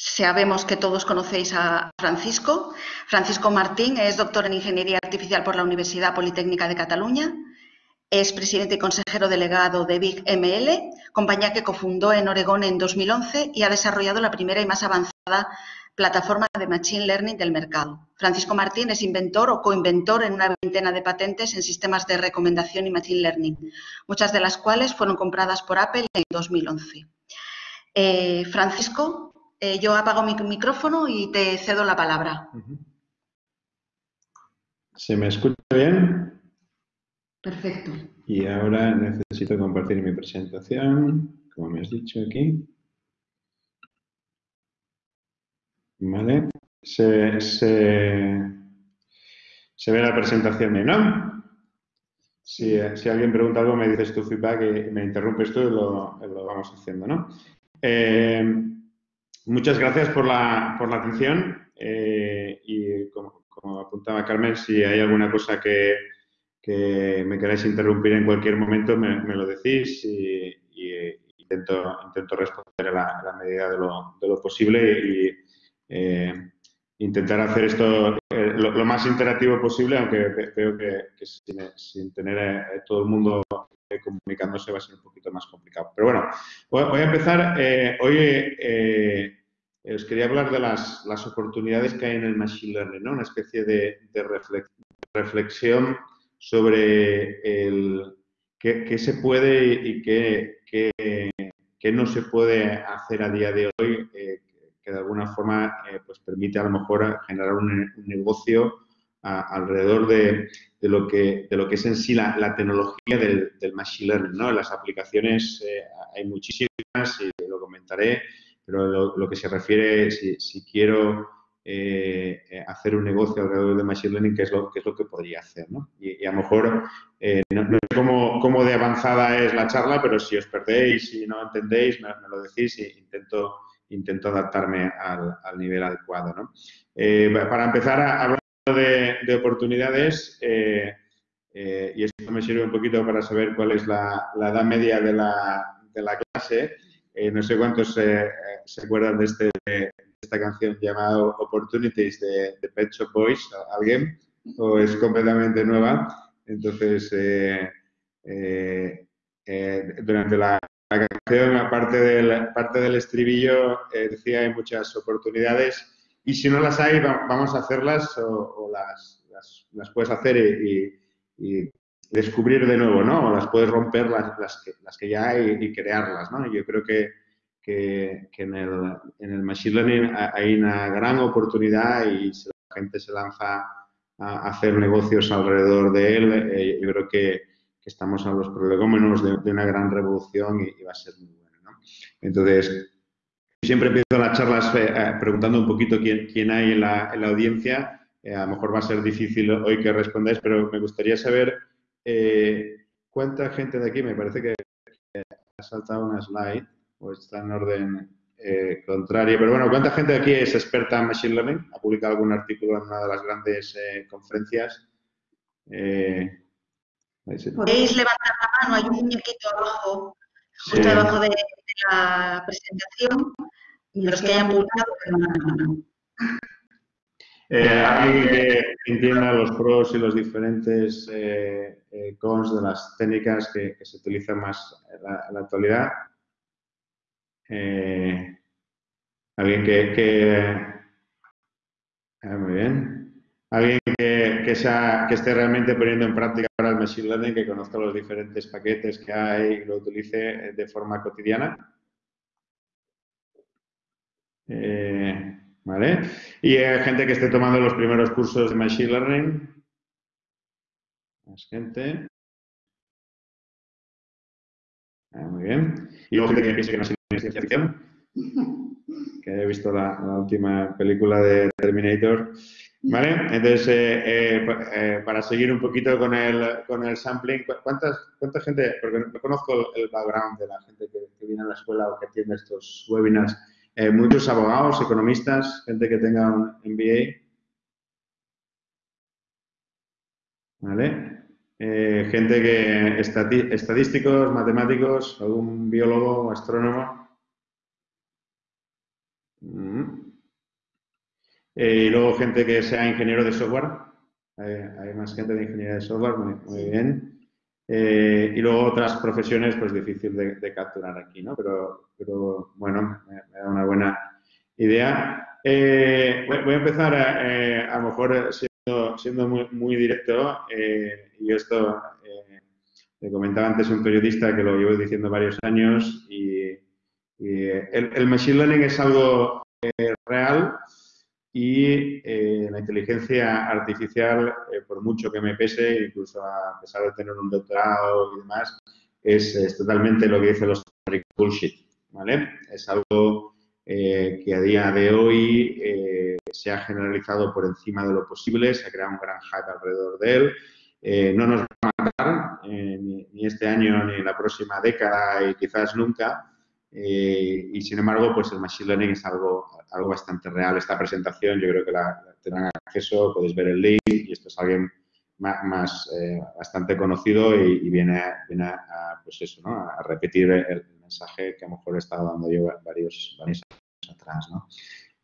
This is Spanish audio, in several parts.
Sabemos que todos conocéis a Francisco. Francisco Martín es doctor en Ingeniería Artificial por la Universidad Politécnica de Cataluña. Es presidente y consejero delegado de Big ML, compañía que cofundó en Oregón en 2011 y ha desarrollado la primera y más avanzada plataforma de Machine Learning del mercado. Francisco Martín es inventor o coinventor en una veintena de patentes en sistemas de recomendación y Machine Learning, muchas de las cuales fueron compradas por Apple en 2011. Eh, Francisco, eh, yo apago mi micrófono y te cedo la palabra. ¿Se me escucha bien? Perfecto. Y ahora necesito compartir mi presentación, como me has dicho aquí. ¿Vale? Se, se, ve la presentación bien, ¿no? Si, alguien pregunta algo, me dices tu feedback y me interrumpes tú y lo, lo vamos haciendo, ¿no? Eh, muchas gracias por la, por la atención eh, y como, apuntaba Carmen, si hay alguna cosa que, me queráis interrumpir en cualquier momento, me, lo decís y, intento, intento responder a la, medida de lo, de lo posible y eh, intentar hacer esto lo, más interactivo posible, aunque creo que, sin, tener todo el mundo comunicándose va a ser un poquito más complicado. Pero bueno, voy, a empezar. Eh, hoy eh, os quería hablar de las, oportunidades que hay en el Machine Learning, ¿no? una especie de, reflexión sobre el, qué, se puede y qué, qué, no se puede hacer a día de hoy eh, que de alguna forma pues permite a lo mejor generar un negocio alrededor de, lo que, de lo que es en sí la, tecnología del, machine learning. ¿no? Las aplicaciones eh, hay muchísimas y lo comentaré, pero lo, que se refiere, si, si quiero eh, hacer un negocio alrededor del machine learning, ¿qué es lo, qué es lo que podría hacer? ¿no? Y, a lo mejor eh, no, sé cómo, cómo, de avanzada es la charla, pero si os perdéis y no entendéis, me, lo decís e intento intento adaptarme al, al nivel adecuado. ¿no? para empezar a hablar de, oportunidades eh, eh, y esto me sirve un poquito para saber cuál es la, edad media de la, de la clase. Eh, no sé cuántos se acuerdan de, este, esta canción llamada Opportunities de, de Pet Shop Boys, ¿alguien? ¿O es completamente nueva? Entonces, durante la, canción, aparte del, parte del estribillo, decía hay muchas oportunidades y si no las hay, vamos a hacerlas o, las, las, puedes hacer y, descubrir de nuevo, ¿no? O las puedes romper las, las, que, las que ya hay y crearlas, ¿no? Yo creo que, que, en, el, en, el, Machine Learning hay una gran oportunidad y si la gente se lanza a hacer negocios alrededor de él, eh, yo creo que, que, estamos a los prolegómenos de, de una gran revolución y, y, va a ser muy bueno, ¿no? Entonces, Siempre empiezo las charlas eh, eh, preguntando un poquito quién, quién hay en la, en la audiencia. Eh, a lo mejor va a ser difícil hoy que respondáis, pero me gustaría saber cuánta gente de aquí, me parece que ha saltado una slide o está en orden contrario, pero bueno, ¿cuánta gente de aquí es experta en Machine Learning? ¿Ha publicado algún artículo en una de las grandes conferencias? Podéis levantar la mano, hay un muñequito abajo, justo debajo de, la presentación y los que hayan publicado eh, alguien que entienda los pros y los diferentes eh, eh, cons de las técnicas que, se utilizan más en la, actualidad. alguien que, ah, muy bien. Alguien que, que, que, esté realmente poniendo en práctica ahora el Machine Learning, que conozca los diferentes paquetes que hay y lo utilice de forma cotidiana. Eh, ¿Vale? Y hay gente que esté tomando los primeros cursos de Machine Learning. Más gente. Ah, muy bien. Y luego gente que piense que Learning es ciencia ficción. Que haya visto la, última película de Terminator. ¿Vale? Entonces, eh, eh, para seguir un poquito con el, con el sampling, ¿cuántas, ¿cuánta gente, porque no conozco el background de la gente que, que viene a la escuela o que tiene estos webinars, eh, muchos abogados, economistas, gente que tenga un MBA. ¿Vale? Eh, gente que, estadísticos, matemáticos, algún biólogo, astrónomo. Mm. Eh, y luego gente que sea ingeniero de software. hay más gente de ingeniería de software, muy, bien. Eh, y luego otras profesiones, pues difícil de, capturar aquí, ¿no? Pero, pero bueno, me, da una buena idea. Eh, voy, a empezar, a, a lo mejor siendo, siendo muy, muy directo, y esto le comentaba antes un periodista que lo llevo diciendo varios años, y, el, machine learning es algo real y eh, la inteligencia artificial, eh, por mucho que me pese, incluso a pesar de tener un doctorado y demás, es, totalmente lo que dicen los bullshit, ¿vale? Es algo eh, que a día de hoy se ha generalizado por encima de lo posible, se ha creado un gran hype alrededor de él. no nos va a matar ni, ni, este año ni la próxima década y quizás nunca, eh, y sin embargo, pues el Machine Learning es algo, algo bastante real. Esta presentación yo creo que la, tendrán acceso, podéis ver el link y esto es alguien más, eh, bastante conocido y, viene, viene a, pues eso, ¿no? a repetir el, mensaje que a lo mejor he estado dando yo varios, años atrás. ¿no?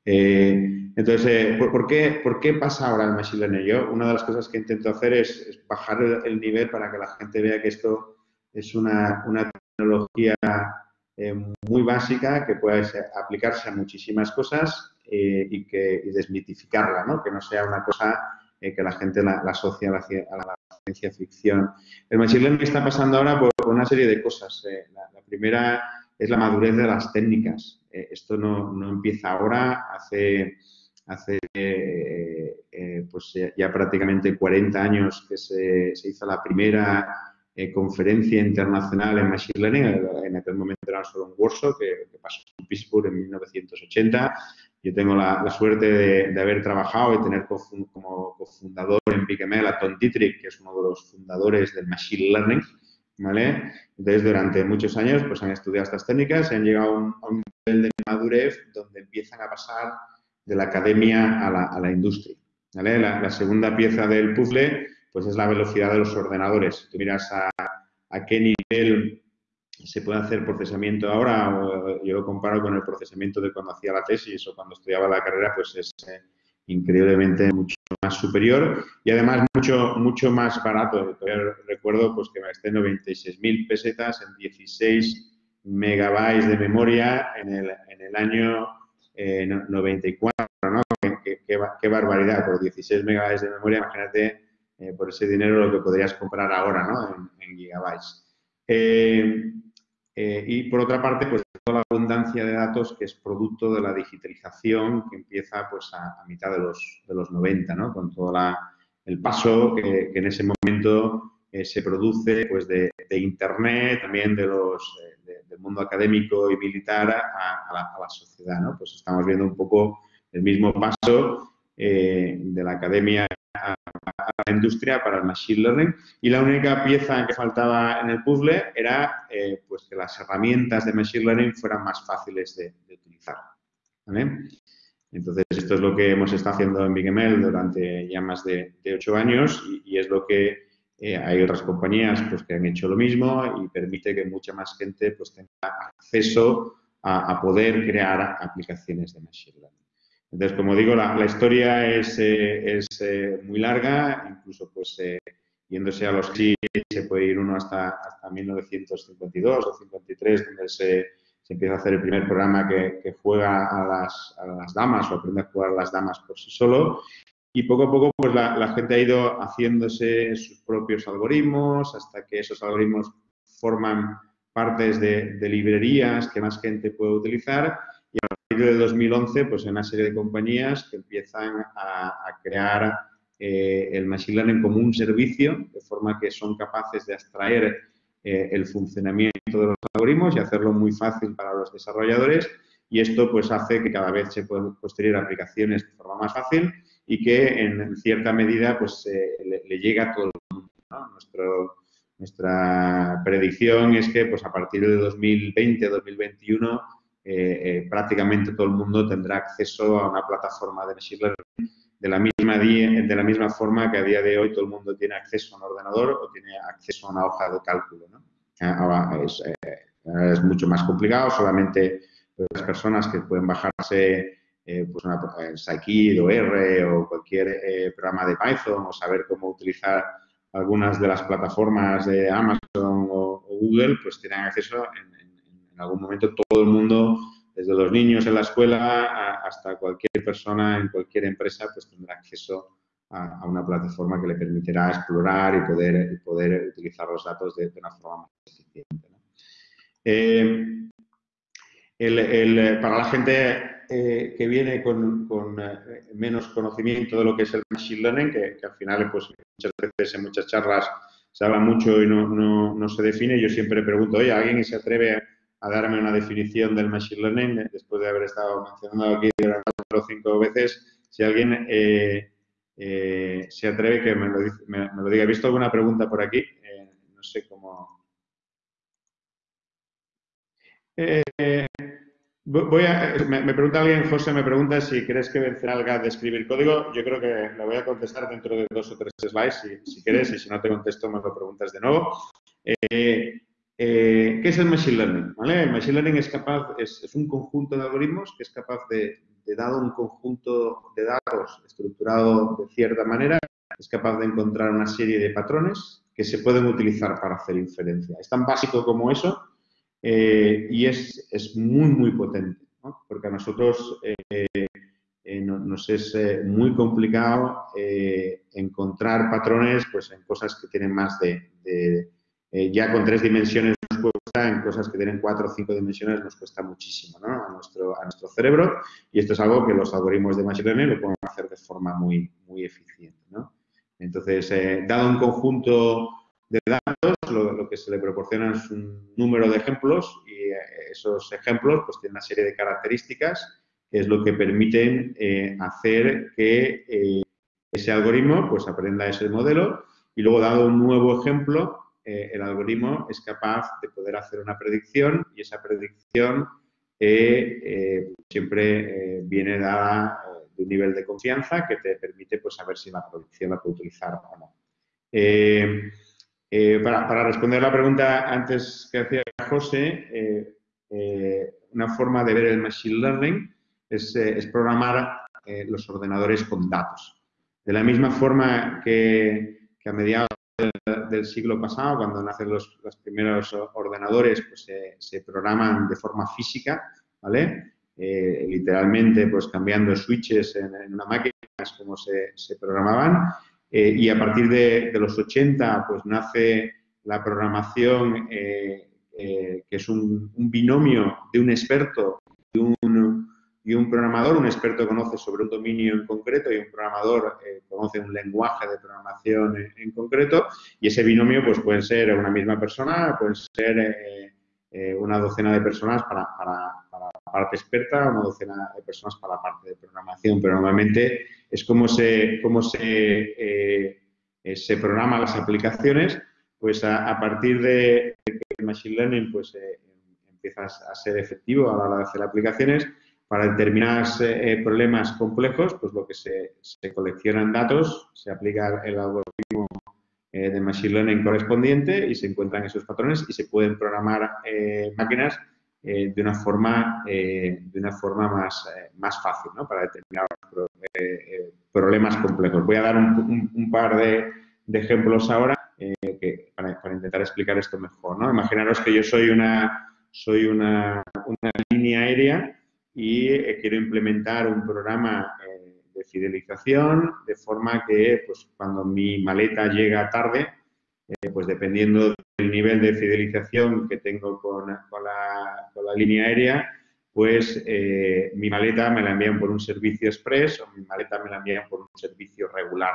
Eh, entonces, ¿por, qué, ¿por, qué, pasa ahora el Machine Learning? Yo, una de las cosas que intento hacer es, bajar el, nivel para que la gente vea que esto es una, una tecnología eh, muy básica que puede aplicarse a muchísimas cosas eh, y que desmitificarla, ¿no? que no sea una cosa eh, que la gente la, asocia a la, ciencia ficción. El machine learning está pasando ahora por, una serie de cosas. La, primera es la madurez de las técnicas. esto no, no, empieza ahora, hace, hace pues ya, prácticamente 40 años que se, se hizo la primera eh, conferencia internacional en Machine Learning. En aquel momento era solo un workshop que, pasó en Pittsburgh en 1980. Yo tengo la, suerte de, haber trabajado y tener como cofundador en BigML a Tom Dietrich, que es uno de los fundadores del Machine Learning. ¿vale? Entonces, durante muchos años pues, han estudiado estas técnicas y han llegado a un, nivel de madurez donde empiezan a pasar de la academia a la, industria. ¿vale? La, la segunda pieza del puzzle pues es la velocidad de los ordenadores. Tú miras a, qué nivel se puede hacer procesamiento ahora, yo lo comparo con el procesamiento de cuando hacía la tesis o cuando estudiaba la carrera, pues es eh, increíblemente mucho más superior y además mucho, mucho más barato. recuerdo pues, que me gasté 96.000 pesetas en 16 megabytes de memoria en el, en el año 94, eh, ¿no? Qué, qué, barbaridad, por 16 megabytes de memoria, imagínate eh, por ese dinero lo que podrías comprar ahora ¿no? en, gigabytes. Eh, eh, y por otra parte, pues toda la abundancia de datos que es producto de la digitalización que empieza pues a, mitad de los, de los 90, ¿no? con todo el paso que, en ese momento se produce pues de, Internet, también de los, del mundo académico y militar a, la, la, sociedad. ¿no? Pues estamos viendo un poco el mismo paso de la academia la industria para el machine learning y la única pieza que faltaba en el puzzle era eh, pues que las herramientas de machine learning fueran más fáciles de, utilizar. Entonces, esto es lo que hemos estado haciendo en BigML durante ya más de, ocho años y, es lo que eh, hay otras compañías pues, que han hecho lo mismo y permite que mucha más gente pues, tenga acceso a poder crear aplicaciones de machine learning. Entonces, como digo, la, historia es, eh, eh, muy larga, incluso pues eh, yéndose a los sí se puede ir uno hasta, hasta 1952 o 53, donde se, empieza a hacer el primer programa que, juega a las, a las, damas o aprende a jugar a las damas por sí solo. Y poco a poco pues la, gente ha ido haciéndose sus propios algoritmos hasta que esos algoritmos forman partes de, de librerías que más gente puede utilizar partir de 2011, pues hay una serie de compañías que empiezan a, crear eh, el Machine Learning como un servicio, de forma que son capaces de extraer eh, el funcionamiento de los algoritmos y hacerlo muy fácil para los desarrolladores. Y esto pues hace que cada vez se puedan construir aplicaciones de forma más fácil y que en cierta medida pues le, le, llega a todo el mundo. Nuestro, nuestra predicción es que pues a partir de 2020-2021 eh, eh, prácticamente todo el mundo tendrá acceso a una plataforma de Machine de la, misma de la misma forma que a día de hoy todo el mundo tiene acceso a un ordenador o tiene acceso a una hoja de cálculo. ¿no? Ah, es, eh, es, mucho más complicado, solamente las personas que pueden bajarse eh, pues una, Scikit o R o cualquier programa de Python o saber cómo utilizar algunas de las plataformas de Amazon o, Google, pues tienen acceso en, algún momento todo el mundo, desde los niños en la escuela hasta cualquier persona en cualquier empresa, pues tendrá acceso a, una plataforma que le permitirá explorar y poder, utilizar los datos de, una forma más eficiente. Eh, para la gente eh, que viene con, eh, menos conocimiento de lo que es el Machine Learning, que, al final pues, muchas veces en muchas charlas se habla mucho y no se define, yo siempre pregunto, oye, ¿alguien se atreve a darme una definición del Machine Learning? Después de haber estado mencionando aquí cuatro o cinco veces, si alguien eh, se atreve que me lo, me, lo, diga. He visto alguna pregunta por aquí, no sé cómo... Voy a, me, pregunta alguien, José, me pregunta si crees que vencerá el GAT de escribir código. Yo creo que le voy a contestar dentro de dos o tres slides, si, si quieres, y si no te contesto, me lo preguntas de nuevo. Eh, eh, ¿Qué es el Machine Learning? El Machine Learning es capaz, es, un conjunto de algoritmos que es capaz de, de, dado un conjunto de datos estructurado de cierta manera, es capaz de encontrar una serie de patrones que se pueden utilizar para hacer inferencia. Es tan básico como eso eh, y es, es, muy, muy potente, porque a nosotros eh, nos es muy complicado encontrar patrones pues, en cosas que tienen más de, ya con tres dimensiones nos cuesta, en cosas que tienen cuatro o cinco dimensiones nos cuesta muchísimo a, nuestro, a nuestro cerebro. Y esto es algo que los algoritmos de Machine Learning lo pueden hacer de forma muy, muy eficiente. Entonces, dado un conjunto de datos, lo, que se le proporciona es un número de ejemplos y eh, esos ejemplos pues tienen una serie de características que es lo que permiten eh, hacer que eh, ese algoritmo pues aprenda ese modelo. Y luego dado un nuevo ejemplo el algoritmo es capaz de poder hacer una predicción y esa predicción siempre viene dada de un nivel de confianza que te permite pues saber si la predicción la puede utilizar o no. Eh, para, responder la pregunta antes que hacía José, eh, eh, una forma de ver el Machine Learning es, programar los ordenadores con datos. De la misma forma que, a mediados del, siglo pasado, cuando nacen los, primeros ordenadores, pues se programan de forma física, ¿vale? literalmente, pues cambiando switches en, una máquina, es como se, se programaban. Eh, y a partir de, los 80 pues nace la programación eh, eh, que es un, binomio de un experto y un, y un, programador. Un experto conoce sobre un dominio en concreto y un programador conoce un lenguaje de programación en, concreto y ese binomio pues puede ser una misma persona, puede ser una docena de personas para, para, para la parte experta, una docena de personas para la parte de programación, pero normalmente es como se, cómo se, eh, eh, se programan las aplicaciones, pues a, partir de que el Machine Learning pues, eh, empieza a ser efectivo a la hora de hacer aplicaciones, para determinados problemas complejos, pues lo que se, coleccionan datos, se aplica el algoritmo de Machine Learning correspondiente y se encuentran esos patrones y se pueden programar máquinas de una forma, de una forma más, más fácil ¿no? para determinados eh, problemas complejos. Voy a dar un, par de, ejemplos ahora eh, para, intentar explicar esto mejor. ¿no? Imaginaros que yo soy una, soy una, línea aérea y eh, quiero implementar un programa de fidelización de forma que pues, cuando mi maleta llega tarde, pues dependiendo del nivel de fidelización que tengo con, con, la, con la línea aérea, pues eh, mi maleta me la envían por un servicio express o mi maleta me la envían por un servicio regular.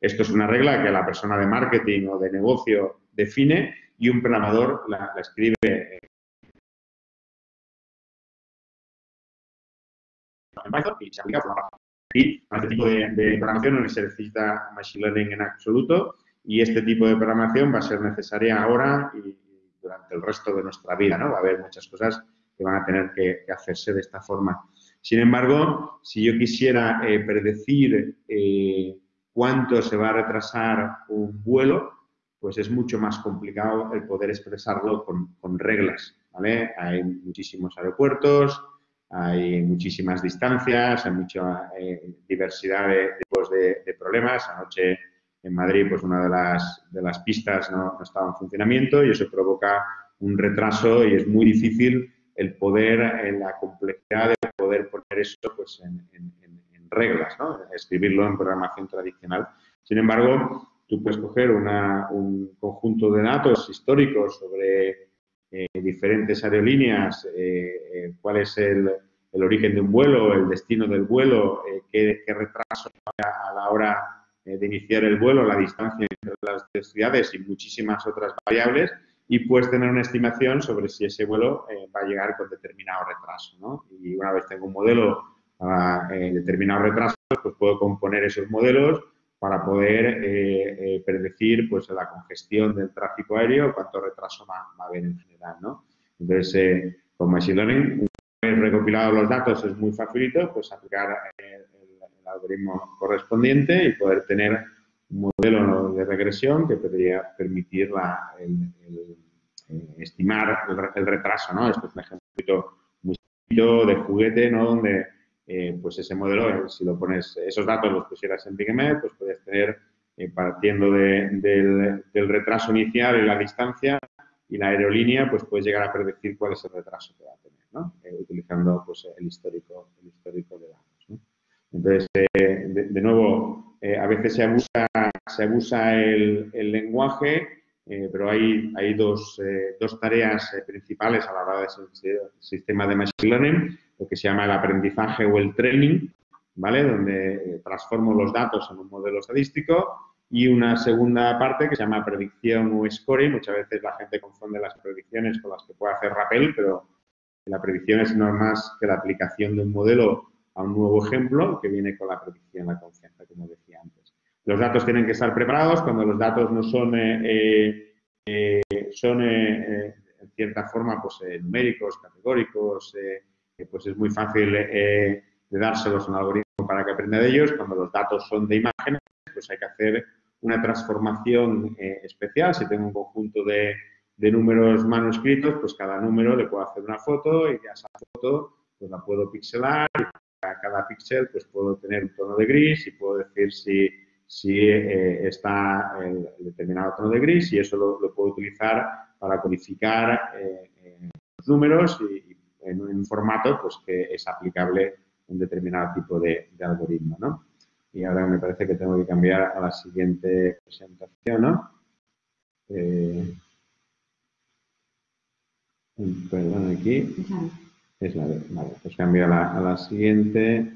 Esto es una regla que la persona de marketing o de negocio define y un programador la, escribe en Python y se aplica por Y a este tipo de, de, programación no se necesita Machine Learning en absoluto y este tipo de programación va a ser necesaria ahora y durante el resto de nuestra vida. ¿no? Va a haber muchas cosas que van a tener que, hacerse de esta forma. Sin embargo, si yo quisiera eh, predecir eh, cuánto se va a retrasar un vuelo, pues es mucho más complicado el poder expresarlo con, reglas, ¿vale? Hay muchísimos aeropuertos, hay muchísimas distancias, hay mucha eh, diversidad de tipos de, problemas. Anoche en Madrid, pues una de las, de pistas no, estaba en funcionamiento y eso provoca un retraso y es muy difícil el poder, en la complejidad de poder poner eso pues, en, reglas, ¿no? escribirlo en programación tradicional. Sin embargo, tú puedes coger un conjunto de datos históricos sobre eh, diferentes aerolíneas, eh, eh, cuál es el, origen de un vuelo, el destino del vuelo, qué, retraso a la hora de iniciar el vuelo, la distancia entre las ciudades y muchísimas otras variables, y puedes tener una estimación sobre si ese vuelo va a llegar con determinado retraso. Y una vez tengo un modelo a determinado retraso, pues puedo componer esos modelos para poder eh, eh, predecir pues, la congestión del tráfico aéreo, cuánto retraso va, a haber en general. ¿no? Entonces, eh, con Machine Learning, una vez recopilados los datos es muy facilito pues, aplicar el, algoritmo correspondiente y poder tener un modelo de regresión que podría permitir la, el, estimar el, retraso. ¿no? Esto es un ejemplo muy de juguete, ¿no? donde eh, pues ese modelo, si lo pones, esos datos los pusieras en BigML, pues puedes tener, eh, partiendo del, retraso inicial y la distancia y la aerolínea, pues puedes llegar a predecir cuál es el retraso que va a tener, ¿no? Eh, utilizando pues, el, histórico, el histórico de datos. Entonces, de, nuevo, a veces se abusa, se abusa el, el lenguaje, pero hay, hay dos, dos tareas principales a la hora del sistema de Machine Learning lo que se llama el aprendizaje o el training, ¿vale? Donde eh, transformo los datos en un modelo estadístico y una segunda parte que se llama predicción o scoring. Muchas veces la gente confunde las predicciones con las que puede hacer Rappel, pero la predicción es no más que la aplicación de un modelo a un nuevo ejemplo que viene con la predicción, la confianza, como decía antes. Los datos tienen que estar preparados. Cuando los datos no son, eh, eh, son en cierta forma pues, numéricos, categóricos, pues es muy fácil eh, de dárselos a un algoritmo para que aprenda de ellos. Cuando los datos son de imágenes, pues hay que hacer una transformación eh, especial. Si tengo un conjunto de, números manuscritos, pues cada número le puedo hacer una foto y a esa foto pues la puedo pixelar a cada píxel pues puedo tener un tono de gris y puedo decir si, eh, está el, determinado tono de gris y eso lo, puedo utilizar para codificar los números en un formato pues, que es aplicable un determinado tipo de, algoritmo. ¿no? Y ahora me parece que tengo que cambiar a la siguiente presentación. ¿no? Eh, perdón, aquí. Es la de, vale, pues cambio a la, a la siguiente.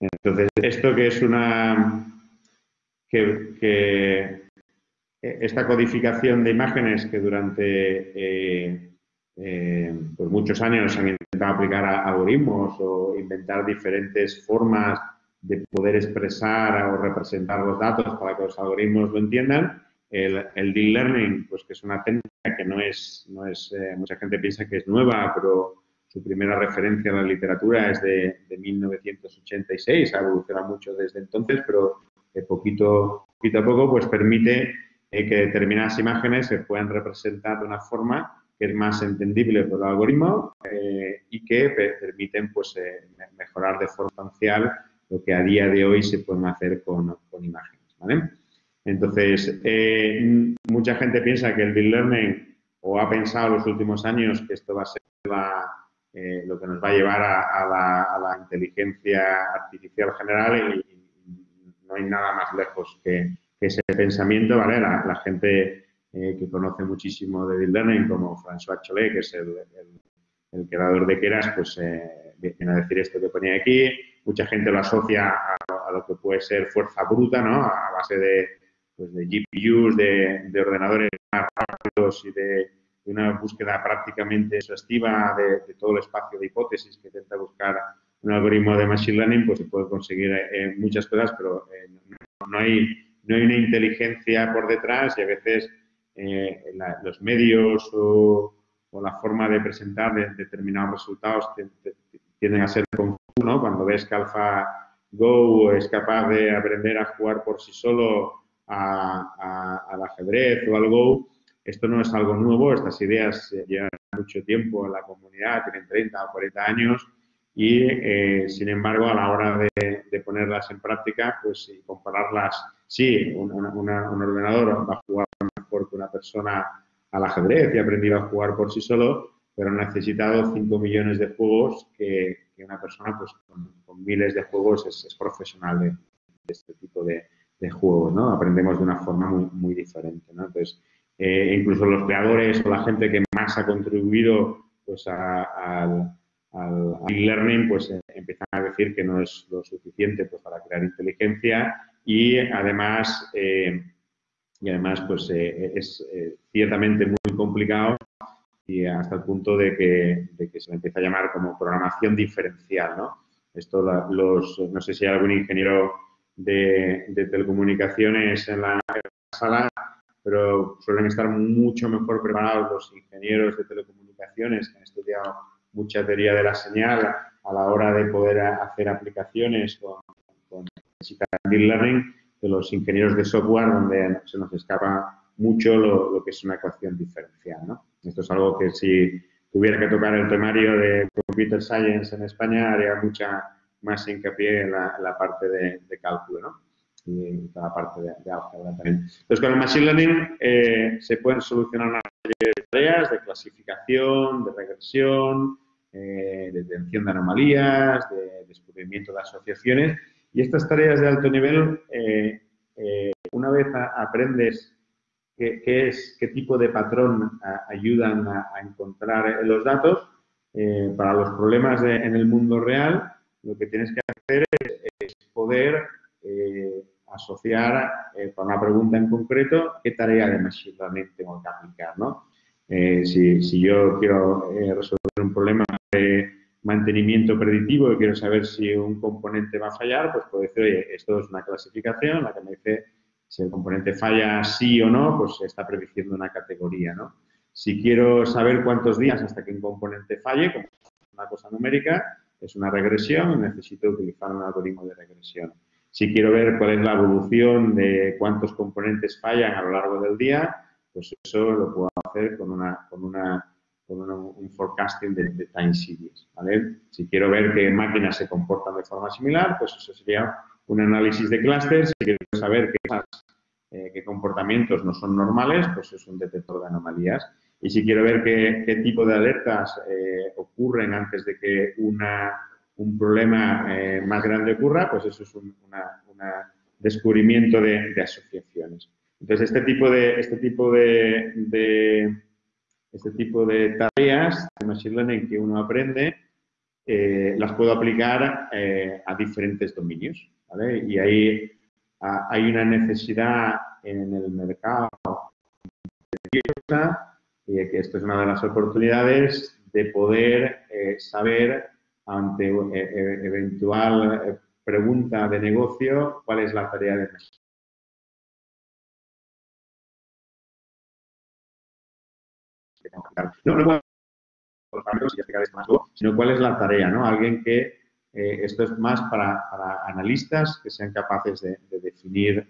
Entonces, esto que es una... Que, que esta codificación de imágenes que durante eh, eh, pues muchos años han intentado aplicar algoritmos o inventar diferentes formas de poder expresar o representar los datos para que los algoritmos lo entiendan. El, deep learning, pues que es una técnica que no es, no es eh, mucha gente piensa que es nueva, pero su primera referencia en la literatura es de, 1986, ha evolucionado mucho desde entonces, pero eh, poquito, poquito a poco pues permite que determinadas imágenes se puedan representar de una forma que es más entendible por el algoritmo eh, y que permiten pues, eh, mejorar de forma sustancial lo que a día de hoy se pueden hacer con, con imágenes. ¿vale? Entonces, eh, mucha gente piensa que el Deep Learning o ha pensado en los últimos años que esto va a ser lo que nos va a llevar a, la, inteligencia artificial general y, no hay nada más lejos que, ese pensamiento. ¿vale? la gente eh, que conoce muchísimo de Deep Learning, como François Cholet, que es el, el, creador de Keras, pues eh, viene a decir esto que ponía aquí. Mucha gente lo asocia a, lo que puede ser fuerza bruta, ¿no? A base de, pues, de GPUs, de, de, ordenadores más rápidos y de, una búsqueda prácticamente exhaustiva de, todo el espacio de hipótesis que intenta buscar un algoritmo de Machine Learning, pues se puede conseguir eh, muchas cosas, pero no, hay, no hay una inteligencia por detrás y a veces eh, los medios o, la forma de presentar determinados resultados tienden a ser confusos, ¿no? Cuando ves que AlphaGo es capaz de aprender a jugar por sí solo al ajedrez o al Go, esto no es algo nuevo, estas ideas llevan mucho tiempo en la comunidad, tienen 30 o 40 años y, eh, sin embargo, a la hora de, ponerlas en práctica, pues y compararlas, sí, un, ordenador va a jugar una persona al ajedrez y ha aprendido a jugar por sí solo, pero ha necesitado 5 millones de juegos que, una persona pues, con, miles de juegos es, profesional de, este tipo de, juegos, ¿no? Aprendemos de una forma muy, muy diferente, ¿no? Entonces, eh, incluso los creadores o la gente que más ha contribuido pues, al, e-learning, pues eh, empiezan a decir que no es lo suficiente pues, para crear inteligencia y además, eh, y además pues, es ciertamente muy complicado y hasta el punto de que, de que se le empieza a llamar como programación diferencial, ¿no? Esto, los, no sé si hay algún ingeniero de, de telecomunicaciones en la sala, pero suelen estar mucho mejor preparados los ingenieros de telecomunicaciones que han estudiado mucha teoría de la señal a la hora de poder hacer aplicaciones con, con Deep Learning que los ingenieros de software donde se nos escapa mucho lo, que es una ecuación diferencial. ¿no? Esto es algo que si tuviera que tocar el temario de Computer Science en España haría mucha más hincapié en la, parte de, de cálculo. ¿no? y toda la parte de, de álgebra también. Entonces, con el Machine Learning eh, se pueden solucionar una serie de tareas de clasificación, de regresión, eh, de detención de anomalías, de descubrimiento de asociaciones. Y estas tareas de alto nivel, eh, una vez aprendes qué, es, qué tipo de patrón ayudan a, encontrar los datos, para los problemas en el mundo real, lo que tienes que hacer es, poder asociar eh, para una pregunta en concreto qué tarea de Machine Learning tengo que aplicar. ¿no? Eh, si, yo quiero eh, resolver un problema de mantenimiento predictivo y quiero saber si un componente va a fallar, pues puedo decir, oye, esto es una clasificación, la que me dice si el componente falla sí o no, pues está prediciendo una categoría. ¿no? Si quiero saber cuántos días hasta que un componente falle, como una cosa numérica, es una regresión necesito utilizar un algoritmo de regresión. Si quiero ver cuál es la evolución de cuántos componentes fallan a lo largo del día, pues eso lo puedo hacer con, una, con, una, con un forecasting de, time series. ¿vale? Si quiero ver qué máquinas se comportan de forma similar, pues eso sería un análisis de clústeres. Si quiero saber qué, eh, qué, comportamientos no son normales, pues es un detector de anomalías. Y si quiero ver qué, qué tipo de alertas eh, ocurren antes de que una un problema eh, más grande ocurra, pues eso es un descubrimiento de, asociaciones. Entonces, este tipo de, este tipo de, este tipo de tareas de Machine Learning que uno aprende, eh, las puedo aplicar eh, a diferentes dominios. Y ahí hay una necesidad en el mercado y que esto es una de las oportunidades de poder saber ante eh, eh, eventual eh, pregunta de negocio, ¿cuál es la tarea de no, no, sino cuál es la tarea, ¿no? Alguien que esto es más para, analistas que sean capaces de, definir,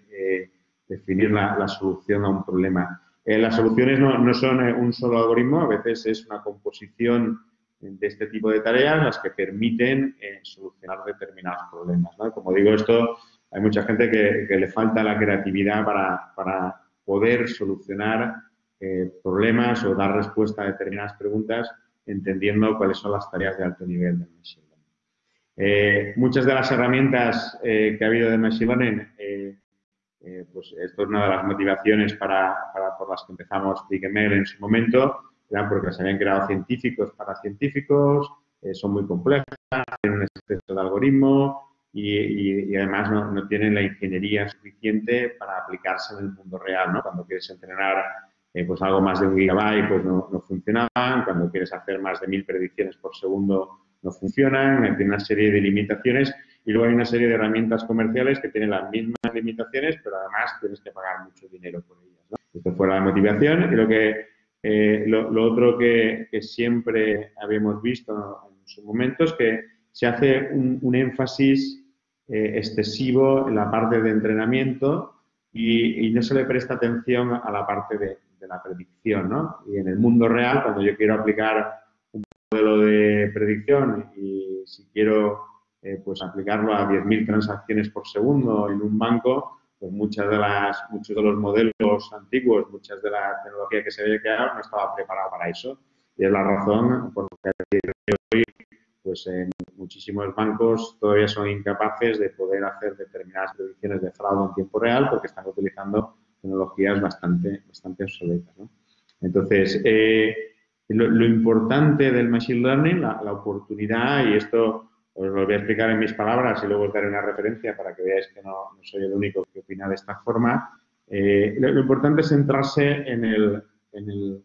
definir la, solución a un problema. las soluciones no, no, son un solo algoritmo, a veces es una composición de este tipo de tareas las que permiten eh, solucionar determinados problemas. Como digo, esto hay mucha gente que, le falta la creatividad para, poder solucionar eh, problemas o dar respuesta a determinadas preguntas entendiendo cuáles son las tareas de alto nivel de Machine Learning. Eh, muchas de las herramientas que ha habido de Machine Learning, pues esto es una de las motivaciones para, por las que empezamos BigML en su momento, porque se habían creado científicos para científicos, eh, son muy complejas, tienen un exceso de algoritmo y, además no, tienen la ingeniería suficiente para aplicarse en el mundo real, ¿no? Cuando quieres entrenar eh, pues algo más de un gigabyte, pues no, no, funcionaban, cuando quieres hacer más de mil predicciones por segundo, no funcionan, tiene una serie de limitaciones. Y luego hay una serie de herramientas comerciales que tienen las mismas limitaciones, pero además tienes que pagar mucho dinero por ellas. Esto fue la motivación. Y lo que eh, lo, otro que, siempre habíamos visto en su momento es que se hace un, énfasis eh, excesivo en la parte de entrenamiento y, no se le presta atención a la parte de, la predicción, ¿no? Y en el mundo real, cuando yo quiero aplicar un modelo de predicción y si quiero eh, pues aplicarlo a 10.000 transacciones por segundo en un banco, pues muchas de las, muchos de los modelos antiguos, muchas de la tecnología que se había creado no estaba preparada para eso. Y es la razón por la que hoy pues en muchísimos bancos todavía son incapaces de poder hacer determinadas predicciones de fraude en tiempo real porque están utilizando tecnologías bastante, bastante obsoletas. Entonces, eh, lo, importante del Machine Learning, la, oportunidad, y esto os lo voy a explicar en mis palabras y luego os daré una referencia para que veáis que no, soy el único que opina de esta forma, eh, lo, importante es centrarse en el, en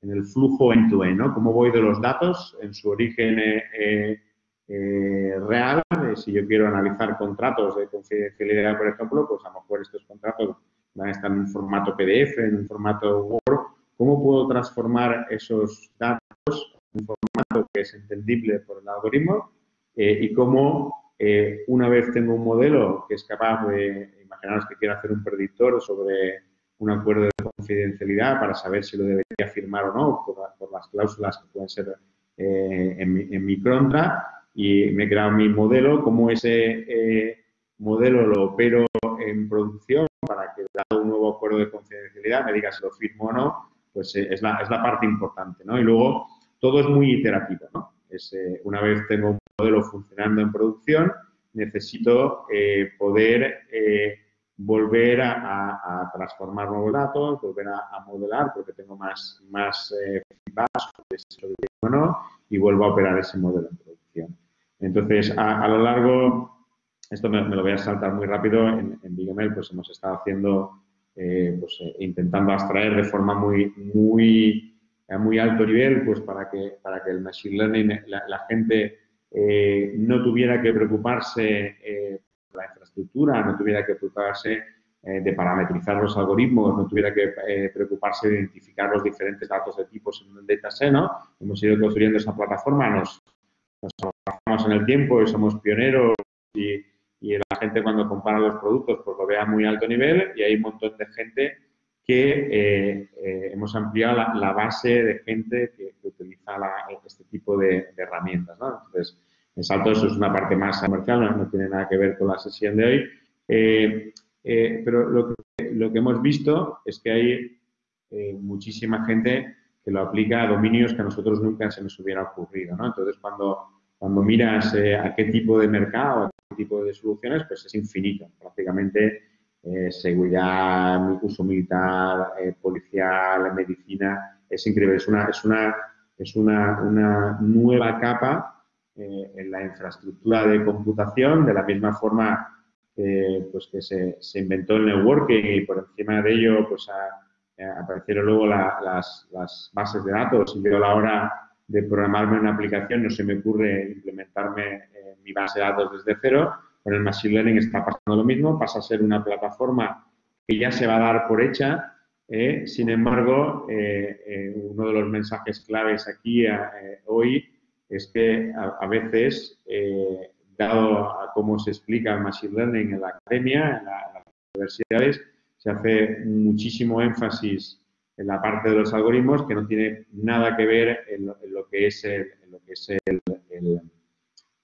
en el flujo end-to-end, ¿no? Cómo voy de los datos en su origen eh, real. si yo quiero analizar contratos de confidencialidad, por ejemplo, pues a lo mejor estos contratos van a estar en un formato PDF, en un formato Word. ¿Cómo puedo transformar esos datos en un formato que es entendible por el algoritmo? Eh, y cómo, una vez tengo un modelo que es capaz de, imaginaros que quiero hacer un predictor sobre un acuerdo de confidencialidad para saber si lo debería firmar o no por, las cláusulas que pueden ser eh, en, mi, contra y me he creado mi modelo, como ese eh, modelo lo opero en producción para que dado un nuevo acuerdo de confidencialidad me diga si lo firmo o no, pues eh, es, la, es, la, parte importante, ¿no? Y luego todo es muy iterativo, ¿no? Es, una vez tengo un modelo funcionando en producción, necesito poder volver a, transformar nuevos datos, volver a, modelar porque tengo más, más eh, feedback no, y vuelvo a operar ese modelo en producción. Entonces, a, lo largo, esto me, lo voy a saltar muy rápido, en, en BigML pues hemos estado haciendo, eh, pues eh, intentando abstraer de forma muy, muy, muy alto nivel, pues para que, para que el Machine Learning, la, gente eh, no tuviera que preocuparse la infraestructura, no tuviera que preocuparse eh, de parametrizar los algoritmos, no tuviera que eh, preocuparse de identificar los diferentes datos de tipos en un dataset, ¿no? Hemos ido construyendo esa plataforma, nos, nos en el tiempo y somos pioneros y, la gente cuando compara los productos pues lo ve a muy alto nivel y hay un montón de gente que eh, hemos ampliado la, base de gente que, utiliza este tipo de, de herramientas, ¿no? Entonces, en Salto eso es una parte más comercial, no, tiene nada que ver con la sesión de hoy. Eh, eh, pero lo que, lo que, hemos visto es que hay eh, muchísima gente que lo aplica a dominios que a nosotros nunca se nos hubiera ocurrido. ¿no? Entonces, cuando, cuando miras a qué tipo de mercado, a qué tipo de soluciones, pues es infinito. Prácticamente seguridad, uso militar, policial, medicina, es increíble. Es una, es una, es una, una nueva capa eh, en la infraestructura de computación, de la misma forma pues que se, inventó el networking y por encima de ello pues aparecieron luego las, bases de datos y yo a la hora de programarme una aplicación no se me ocurre implementarme mi base de datos desde cero. Con el Machine Learning está pasando lo mismo, pasa a ser una plataforma que ya se va a dar por hecha. Eh, sin embargo, eh, uno de los mensajes claves aquí hoy es que a, veces, eh, dado a cómo se explica el Machine Learning en la academia, en, las universidades, se hace muchísimo énfasis en la parte de los algoritmos que no tiene nada que ver en lo, que es el, lo que es el,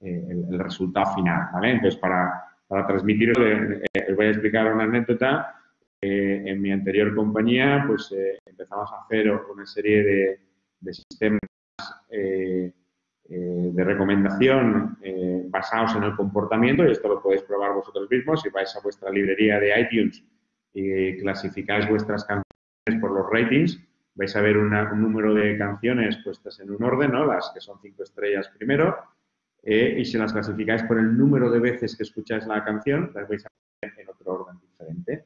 el, resultado final. ¿vale? Entonces, para, para transmitir, eh, os voy a explicar una anécdota. Eh, en mi anterior compañía, pues empezamos a hacer una serie de, de sistemas eh, de recomendación eh, basados en el comportamiento, y esto lo podéis probar vosotros mismos, si vais a vuestra librería de iTunes y clasificáis vuestras canciones por los ratings, vais a ver un número de canciones puestas en un orden, ¿no? las que son cinco estrellas primero, eh, y si las clasificáis por el número de veces que escucháis la canción, las vais a ver en otro orden diferente.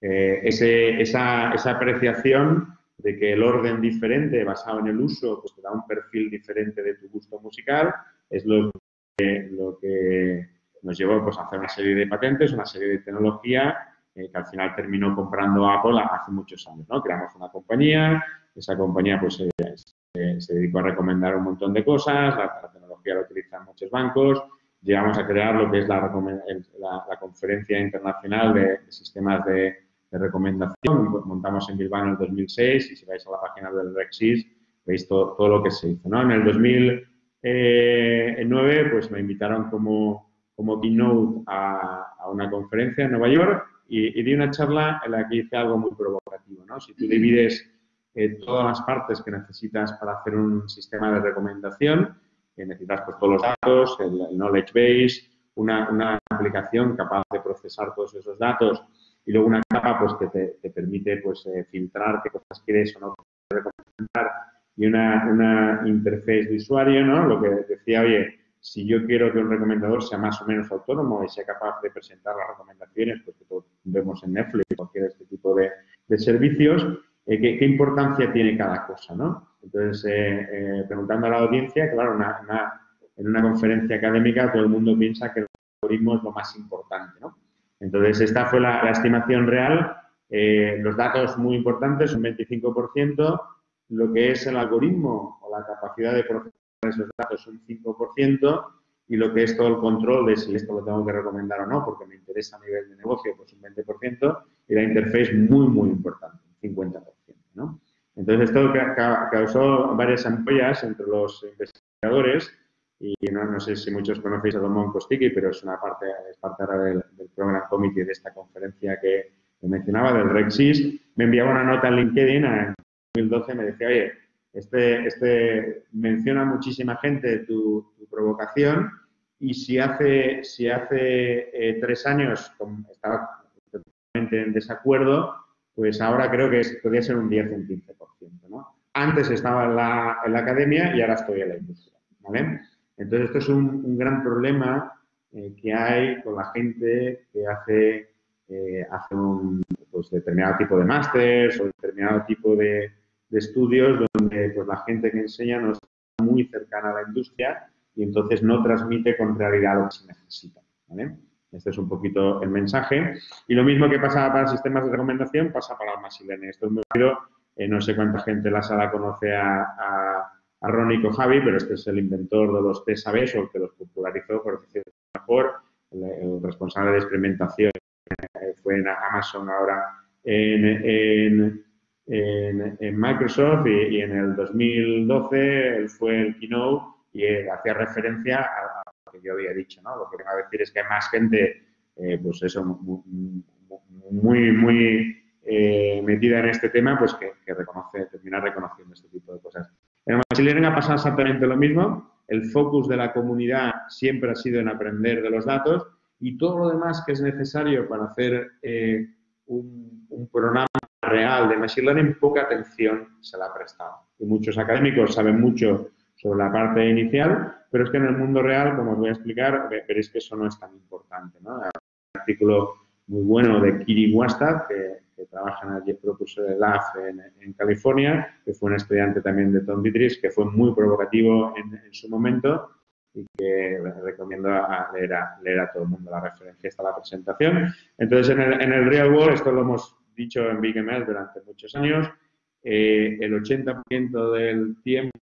esa, esa apreciación de que el orden diferente basado en el uso pues te da un perfil diferente de tu gusto musical, es lo que, lo que nos llevó pues, a hacer una serie de patentes, una serie de tecnología eh, que al final terminó comprando Apple hace muchos años. ¿no? Creamos una compañía, esa compañía pues se, dedicó a recomendar un montón de cosas, la, tecnología la utilizan muchos bancos, llegamos a crear lo que es la, la, conferencia internacional de, sistemas de recomendación. Montamos en Bilbao en el 2006 y si vais a la página del Rexis veis todo, todo lo que se hizo. ¿no? En el 2009 pues me invitaron como, como keynote a, a una conferencia en Nueva York y, di una charla en la que hice algo muy provocativo. ¿no? Si tú divides eh, todas las partes que necesitas para hacer un sistema de recomendación, que necesitas pues, todos los datos, el, knowledge base, una, una, aplicación capaz de procesar todos esos datos y luego una capa pues, que te, te permite pues, eh, filtrar qué cosas quieres o no recomendar y una, una interface de usuario, ¿no? Lo que decía, oye, si yo quiero que un recomendador sea más o menos autónomo y sea capaz de presentar las recomendaciones, pues que todos vemos en Netflix cualquier este tipo de, de servicios, eh, ¿qué, ¿qué, importancia tiene cada cosa, ¿no? Entonces, eh, eh, preguntando a la audiencia, claro, una, una, en una conferencia académica todo el mundo piensa que el algoritmo es lo más importante, ¿no? Entonces, esta fue la, la estimación real. Eh, los datos muy importantes, un 25%, lo que es el algoritmo o la capacidad de procesar esos datos un 5% y lo que es todo el control de si esto lo tengo que recomendar o no, porque me interesa a nivel de negocio, pues un 20%, y la interface muy, muy importante, un 50%. ¿no? Entonces, esto causó varias ampollas entre los investigadores y no, no sé si muchos conocéis a Domón Kostiki, pero es una parte, es parte ahora del, del Program Committee de esta conferencia que, que mencionaba, del REXIS. Me enviaba una nota en LinkedIn en 2012, me decía, oye, este, este menciona muchísima gente tu, tu provocación y si hace, si hace eh, tres años estaba totalmente en desacuerdo, pues ahora creo que es, podría ser un 10 o un 15%. ¿no? Antes estaba en la, en la, academia y ahora estoy en la industria. ¿vale? Entonces, esto es un, un gran problema eh, que hay con la gente que hace, eh, hace un pues, determinado tipo de másteres o determinado tipo de, de estudios donde pues, la gente que enseña no está muy cercana a la industria y entonces no transmite con realidad lo que se necesita. Este es un poquito el mensaje. Y lo mismo que pasa para sistemas de recomendación pasa para el Machine Learning. Esto es muy rápido. Eh, no sé cuánta gente en la sala conoce a, a, a Ronnie Kojavi, pero este es el inventor de los TSABs o el que los popularizó, por decirlo mejor, el, responsable de experimentación fue en Amazon ahora en en, en Microsoft y, y, en el 2012 él fue el keynote y él hacía referencia a, lo que yo había dicho, ¿no? Lo que vengo a decir es que hay más gente, eh, pues eso, muy, muy eh, metida en este tema, pues que, que, reconoce, termina reconociendo este tipo de cosas. En Machine Learning ha pasado exactamente lo mismo. El focus de la comunidad siempre ha sido en aprender de los datos y todo lo demás que es necesario para hacer eh, un, un programa real de Machine Learning, poca atención se la ha prestado. Y muchos académicos saben mucho sobre la parte inicial, pero es que en el mundo real, como os voy a explicar, veréis que eso no es tan importante. ¿no? Hay un artículo muy bueno de Kiri Wastad, que, que, trabaja en el Jet Propulsor Lab en, en, California, que fue un estudiante también de Tom Dietrich, que fue muy provocativo en, en su momento y que recomiendo a leer, a leer, a todo el mundo. La referencia está la presentación. Entonces, en el, en el real world, esto lo hemos dicho en Big ML durante muchos años, eh, el 80% del tiempo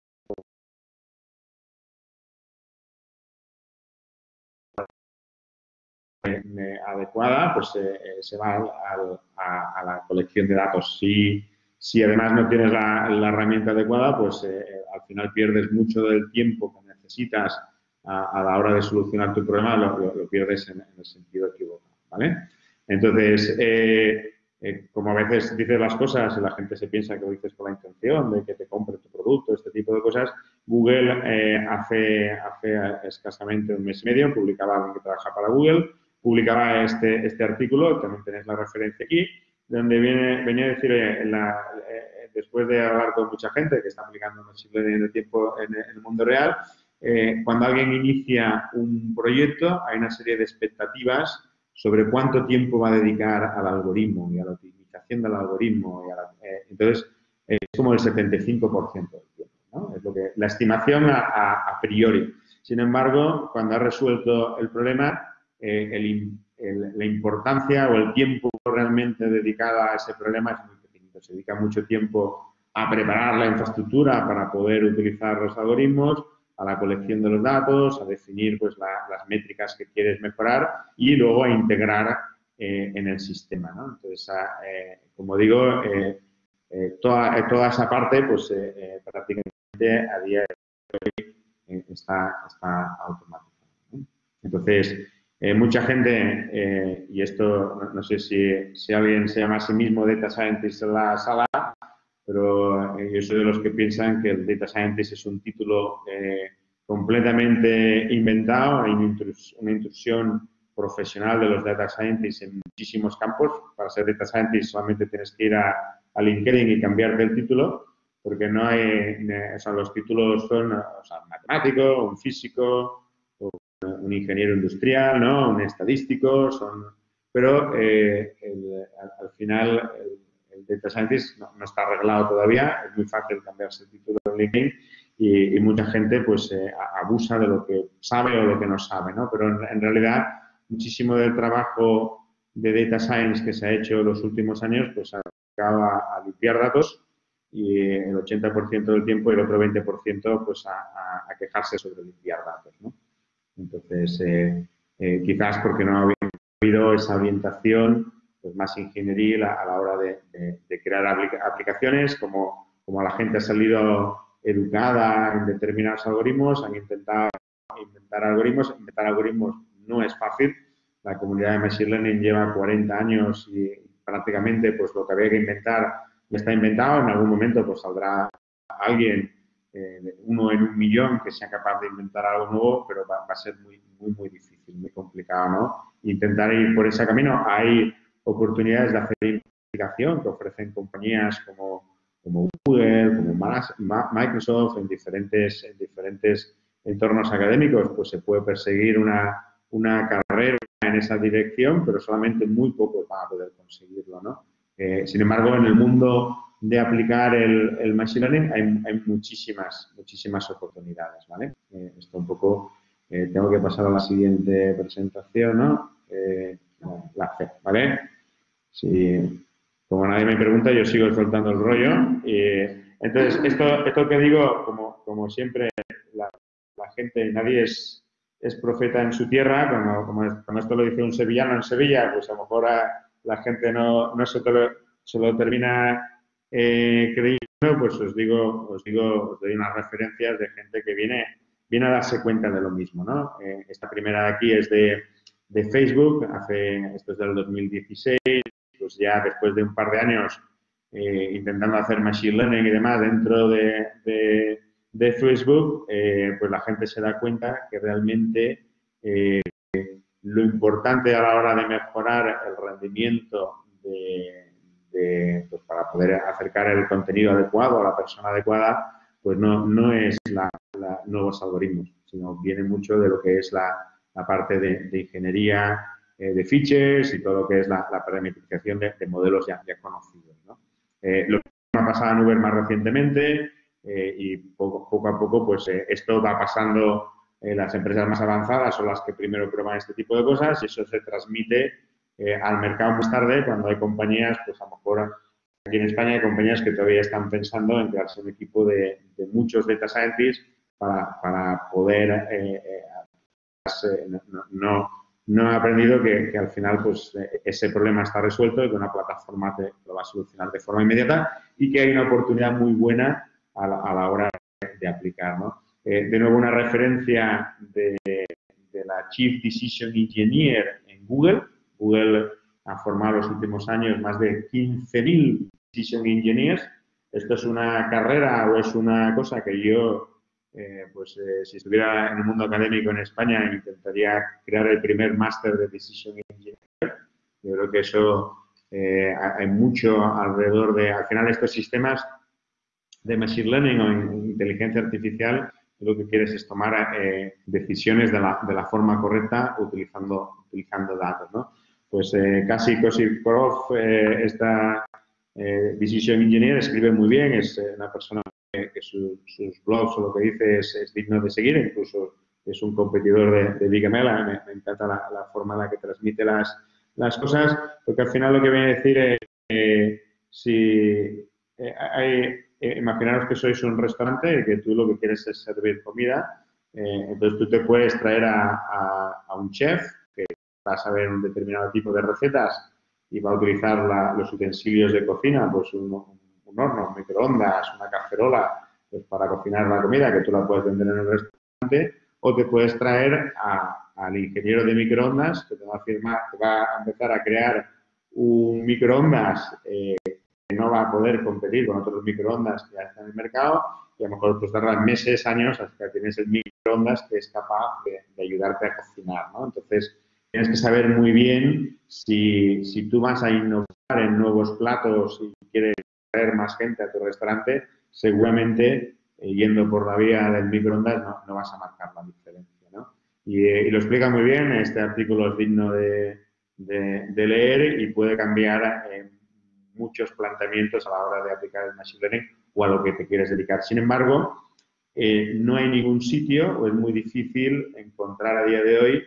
adecuada, pues eh, se va al, a, a, la colección de datos. Si, si además no tienes la, la herramienta adecuada, pues eh, al final pierdes mucho del tiempo que necesitas a, a la hora de solucionar tu problema, lo, lo, lo pierdes en, en, el sentido equivocado. ¿vale? Entonces, eh, eh, como a veces dices las cosas y la gente se piensa que lo dices con la intención de que te compre tu producto, este tipo de cosas, Google eh, hace, hace escasamente un mes y medio, publicaba alguien que trabaja para Google, publicaba este, este artículo, también tenéis la referencia aquí, donde viene, venía a decir, eh, la, eh, después de hablar con mucha gente que está aplicando Machine Learning el tiempo en, en el mundo real, eh, cuando alguien inicia un proyecto hay una serie de expectativas sobre cuánto tiempo va a dedicar al algoritmo y a la optimización del algoritmo. La, eh, entonces, es como el 75% del tiempo. Es lo que, la estimación a, a, a, priori. Sin embargo, cuando ha resuelto el problema, eh, la importancia o el tiempo realmente dedicado a ese problema es muy pequeñito. Se dedica mucho tiempo a preparar la infraestructura para poder utilizar los algoritmos, a la colección de los datos, a definir pues, la, las métricas que quieres mejorar y luego a integrar en el sistema. ¿no? Entonces, ah, como digo, toda, toda, esa parte, pues prácticamente a día de hoy está, está automatizada. Entonces, mucha gente, y esto no, sé si, si, alguien se llama a sí mismo Data Scientist en la sala, pero yo soy de los que piensan que el Data Scientist es un título completamente inventado, hay una intrusión profesional de los data scientists en muchísimos campos. Para ser data scientist solamente tienes que ir a, LinkedIn y cambiarte el título, porque no hay, o sea, los títulos son o sea, un matemático, un físico, un ingeniero industrial, ¿no? un estadístico, son, pero eh, al, final el, data scientist no, no, está arreglado todavía, es muy fácil cambiarse el título en LinkedIn y, mucha gente pues eh, abusa de lo que sabe o lo que no sabe, ¿no? Pero en, realidad muchísimo del trabajo de data science que se ha hecho en los últimos años pues ha dedicado a, limpiar datos y el 80% del tiempo y el otro 20% pues a, a, quejarse sobre limpiar datos, ¿no? Entonces, eh, eh, quizás porque no ha habido esa orientación pues, más ingenieril a, la hora de, de, crear aplicaciones, como, como la gente ha salido educada en determinados algoritmos, han intentado inventar algoritmos. Inventar algoritmos no es fácil. La comunidad de Machine Learning lleva 40 años y prácticamente pues lo que había que inventar ya está inventado. En algún momento pues saldrá alguien, eh, uno en un millón, que sea capaz de inventar algo nuevo, pero va, a ser muy, muy, muy difícil, muy complicado, ¿no? Intentar ir por ese camino. Hay oportunidades de hacer investigación que ofrecen compañías como Google, como Microsoft, en diferentes, en diferentes entornos académicos, pues se puede perseguir una, carrera en esa dirección, pero solamente muy poco para poder conseguirlo, ¿no? Eh, sin embargo, en el mundo de aplicar el, el Machine Learning hay, hay, muchísimas, muchísimas oportunidades, ¿vale? Eh, esto un poco, eh, tengo que pasar a la siguiente presentación, ¿no? la C, ¿vale? Sí, como nadie me pregunta, yo sigo soltando el rollo. Y, entonces, esto, esto que digo, como, como siempre, la, gente, nadie es, es, profeta en su tierra, como, como, esto lo dice un sevillano en Sevilla, pues a lo mejor la gente no, no se, se, lo termina eh, creyendo, pues os digo, os digo, os doy unas referencias de gente que viene, viene a darse cuenta de lo mismo, ¿no? Eh, esta primera de aquí es de, de Facebook, hace, esto es del 2016, pues ya después de un par de años eh, intentando hacer machine learning y demás dentro de, Facebook, eh, pues la gente se da cuenta que realmente eh, lo importante a la hora de mejorar el rendimiento de, pues para poder acercar el contenido adecuado a la persona adecuada, pues no, no es la, nuevos algoritmos, sino viene mucho de lo que es la, parte de ingeniería eh, de features y todo lo que es la, parametrización de, modelos ya, conocidos. Eh, lo que ha pasado en Uber más recientemente eh, y poco, a poco pues esto va pasando las empresas más avanzadas son las que primero prueban este tipo de cosas y eso se transmite al mercado más tarde cuando hay compañías, pues a lo mejor aquí en España hay compañías que todavía están pensando en crearse un equipo de, muchos data scientists para, para poder no no he aprendido que, al final pues, eh, ese problema está resuelto y que una plataforma te lo va a solucionar de forma inmediata y que hay una oportunidad muy buena a la, hora de, aplicar. Eh, de nuevo, una referencia de, la Chief Decision Engineer en Google. Google ha formado en los últimos años más de 15.000 Decision Engineers. Esto es una carrera o es una cosa que yo eh, pues eh, si estuviera en el mundo académico en España intentaría crear el primer máster de Decision Engineering. Yo creo que eso eh, hay mucho alrededor de, al final estos sistemas de Machine Learning o inteligencia artificial, lo que quieres es tomar decisiones de la, de la, forma correcta utilizando, utilizando datos. ¿no? Pues casi Kosipov, esta Decision Engineer, escribe muy bien, es una persona que sus blogs o lo que dice es, digno de seguir, incluso es un competidor de, de Big me, encanta la, forma en la que transmite las, las cosas, porque al final lo que viene a decir es, eh, si eh, hay, eh, imaginaros que sois un restaurante y que tú lo que quieres es servir comida, entonces tú te puedes traer a, a, un chef que va a saber un determinado tipo de recetas y va a utilizar los utensilios de cocina, pues un, un horno, microondas, una cacerola, pues para cocinar la comida, que tú la puedes vender en el restaurante, o te puedes traer al ingeniero de microondas que te va a, firmar, te va a empezar a crear un microondas eh, que no va a poder competir con otros microondas que ya están en el mercado y a lo mejor pues tardan meses, años hasta que tienes el microondas que es capaz de, ayudarte a cocinar, ¿no? Entonces, tienes que saber muy bien si, si tú vas a innovar en nuevos platos y quieres traer más gente a tu restaurante, seguramente eh, yendo por la vía del microondas no, vas a marcar la diferencia. ¿no? Eh, y, lo explica muy bien, este artículo es digno de, de, leer y puede cambiar eh, muchos planteamientos a la hora de aplicar el Machine Learning o a lo que te quieres dedicar. Sin embargo, no hay ningún sitio o es muy difícil encontrar a día de hoy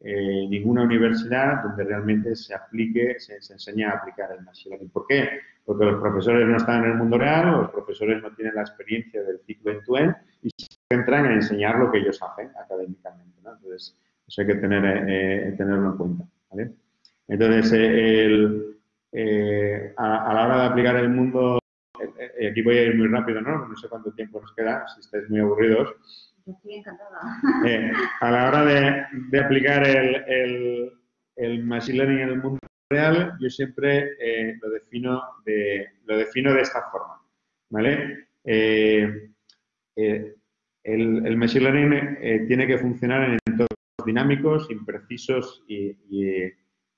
ninguna universidad donde realmente se aplique, se, se enseñe a aplicar el Machine Learning. ¿Por qué? porque los profesores no están en el mundo real, los profesores no tienen la experiencia del ciclo en end y se centran en enseñar lo que ellos hacen académicamente. Entonces, eso hay que tener, eh, eh, tenerlo en cuenta. Entonces, eh, a, la hora de aplicar el mundo, aquí voy a ir muy rápido, ¿no? No sé cuánto tiempo nos queda, si estáis muy aburridos. Estoy encantada. a la hora de, aplicar el, el, Machine Learning en el mundo real yo siempre eh, lo, defino de, lo defino de esta forma. ¿vale? Eh, eh, el, Machine Learning tiene que funcionar en entornos dinámicos, imprecisos y,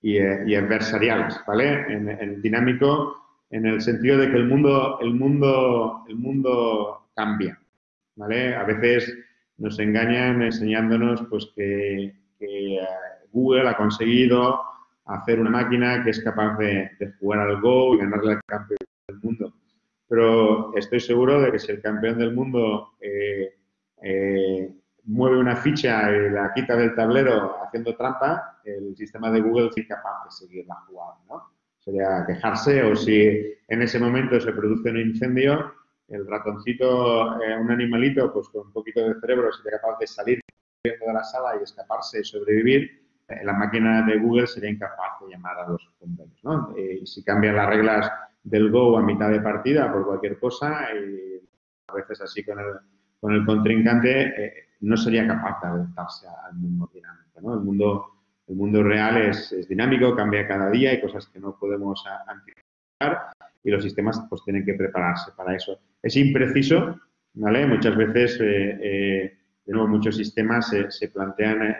y, adversariales. ¿vale? En, en, dinámico en el sentido de que el mundo, el mundo, el mundo cambia. ¿vale? A veces nos engañan enseñándonos pues, que, que Google ha conseguido hacer una máquina que es capaz de, jugar al Go y ganarle al campeón del mundo. Pero estoy seguro de que si el campeón del mundo eh, eh, mueve una ficha y la quita del tablero haciendo trampa, el sistema de Google es capaz de seguir la jugada, ¿no? Sería quejarse o si en ese momento se produce un incendio, el ratoncito, eh, un animalito, pues con un poquito de cerebro sería capaz de salir de la sala y escaparse y sobrevivir, eh, la máquina de Google sería incapaz de llamar a los bomberos. ¿no? Eh, si cambian las reglas del Go a mitad de partida por cualquier cosa, y a veces así con el, con el contrincante, eh, no sería capaz de adaptarse al mundo dinámico. ¿no? El, mundo, el mundo real es, es, dinámico, cambia cada día, hay cosas que no podemos anticipar y los sistemas pues tienen que prepararse para eso. Es impreciso, ¿vale? Muchas veces, de nuevo, muchos sistemas se, plantean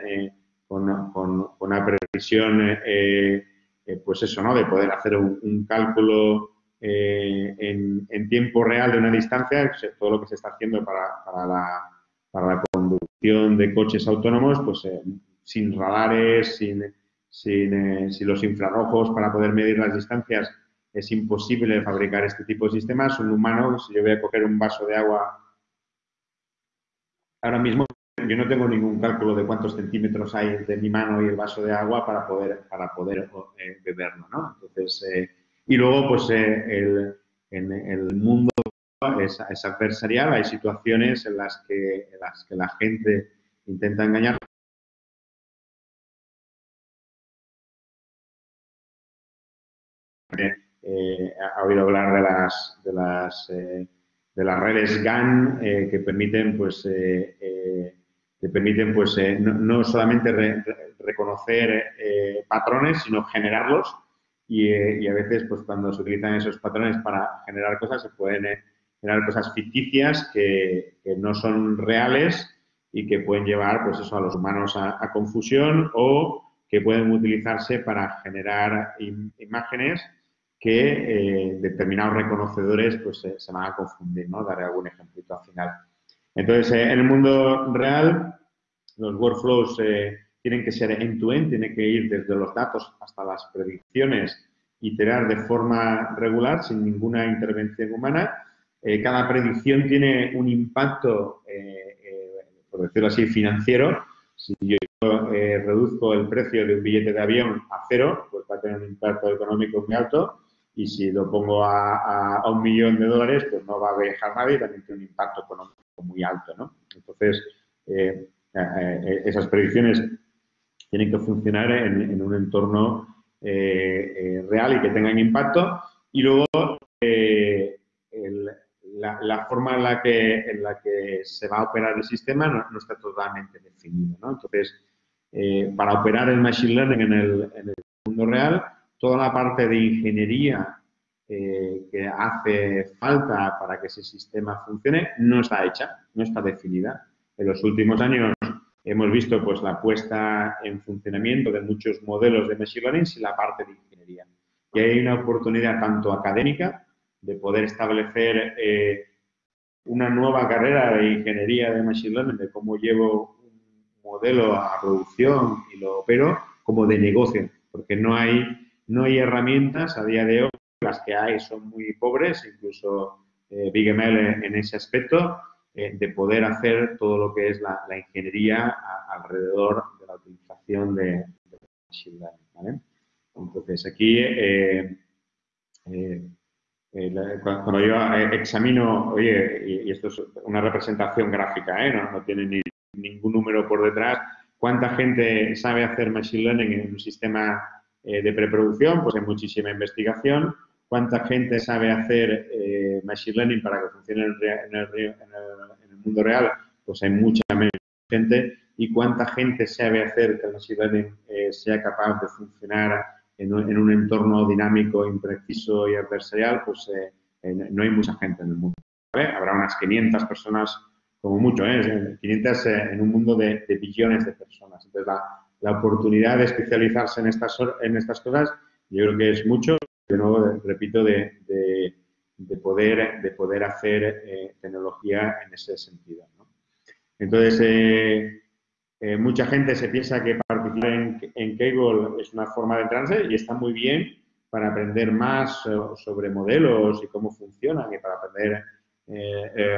con, con, una previsión, eh, eh, pues eso, ¿no? De poder hacer un, cálculo eh, en, tiempo real de una distancia, todo lo que se está haciendo para, para, la, conducción de coches autónomos, pues sin radares, sin, sin, los infrarrojos para poder medir las distancias, es imposible fabricar este tipo de sistemas. Un humano, si yo voy a coger un vaso de agua ahora mismo, yo no tengo ningún cálculo de cuántos centímetros hay entre mi mano y el vaso de agua para poder, para poder eh, beberlo, ¿no? Entonces, eh, y luego, pues, eh, el, en el mundo es, es, adversarial, hay situaciones en las que, en las que la gente intenta engañar. Ha oído hablar de las, de las, de las redes GAN que permiten, pues, te permiten pues, eh, no, solamente reconocer eh, patrones, sino generarlos. Eh, y, a veces, pues cuando se utilizan esos patrones para generar cosas, se pueden generar cosas ficticias que, no son reales y que pueden llevar pues eso, a los humanos a, confusión o que pueden utilizarse para generar imágenes que determinados reconocedores pues, se van a confundir. ¿no? Daré algún ejemplito al final. Entonces, eh, en el mundo real, los workflows eh, tienen que ser end-to-end, tienen que ir desde los datos hasta las predicciones, iterar de forma regular, sin ninguna intervención humana. Eh, cada predicción tiene un impacto, por decirlo así, financiero. Si yo reduzco el precio de un billete de avión a cero, pues va a tener un impacto económico muy alto y si lo pongo a, un millón de dólares, pues no va a dejar nadie y también tiene un impacto económico muy alto, ¿no? Entonces, eh, eh, eh, esas predicciones tienen que funcionar en, un entorno eh, real y que tengan impacto. Y luego, la, forma en la, que, en la que se va a operar el sistema no, está totalmente definido. Entonces, para operar el Machine Learning en el, en el mundo real, toda la parte de ingeniería eh, que hace falta para que ese sistema funcione no está hecha, no está definida. En los últimos años hemos visto pues, la puesta en funcionamiento de muchos modelos de Machine Learning sin la parte de ingeniería. Y hay una oportunidad tanto académica de poder establecer eh, una nueva carrera de ingeniería de Machine Learning, de cómo llevo un modelo a producción y lo opero, como de negocio, porque no hay no hay herramientas a día de hoy, las que hay son muy pobres, incluso eh, BigML en ese aspecto, eh, de poder hacer todo lo que es la, ingeniería alrededor de la utilización de, de Machine Learning. Entonces, aquí, eh, cuando yo examino, oye, y, esto es una representación gráfica, no, no tiene ni, ningún número por detrás, ¿cuánta gente sabe hacer Machine Learning en un sistema eh, de preproducción, pues hay muchísima investigación. ¿Cuánta gente sabe hacer eh, Machine Learning para que funcione en el, mundo real? Pues hay mucha menos gente. ¿Y cuánta gente sabe hacer que el Machine Learning eh, sea capaz de funcionar en un, entorno dinámico, impreciso y adversarial? Pues no hay mucha gente en el mundo. Habrá unas 500 personas como mucho, 500 en un mundo de, de billones de personas. Entonces, la, la oportunidad de especializarse en estas, en estas cosas, yo creo que es mucho, de nuevo, repito, de, de, poder, de poder hacer eh, tecnología en ese sentido. Entonces, eh, eh, mucha gente se piensa que participar en, en Kaggle es una forma de entrarse y está muy bien para aprender más sobre modelos y cómo funcionan y para aprender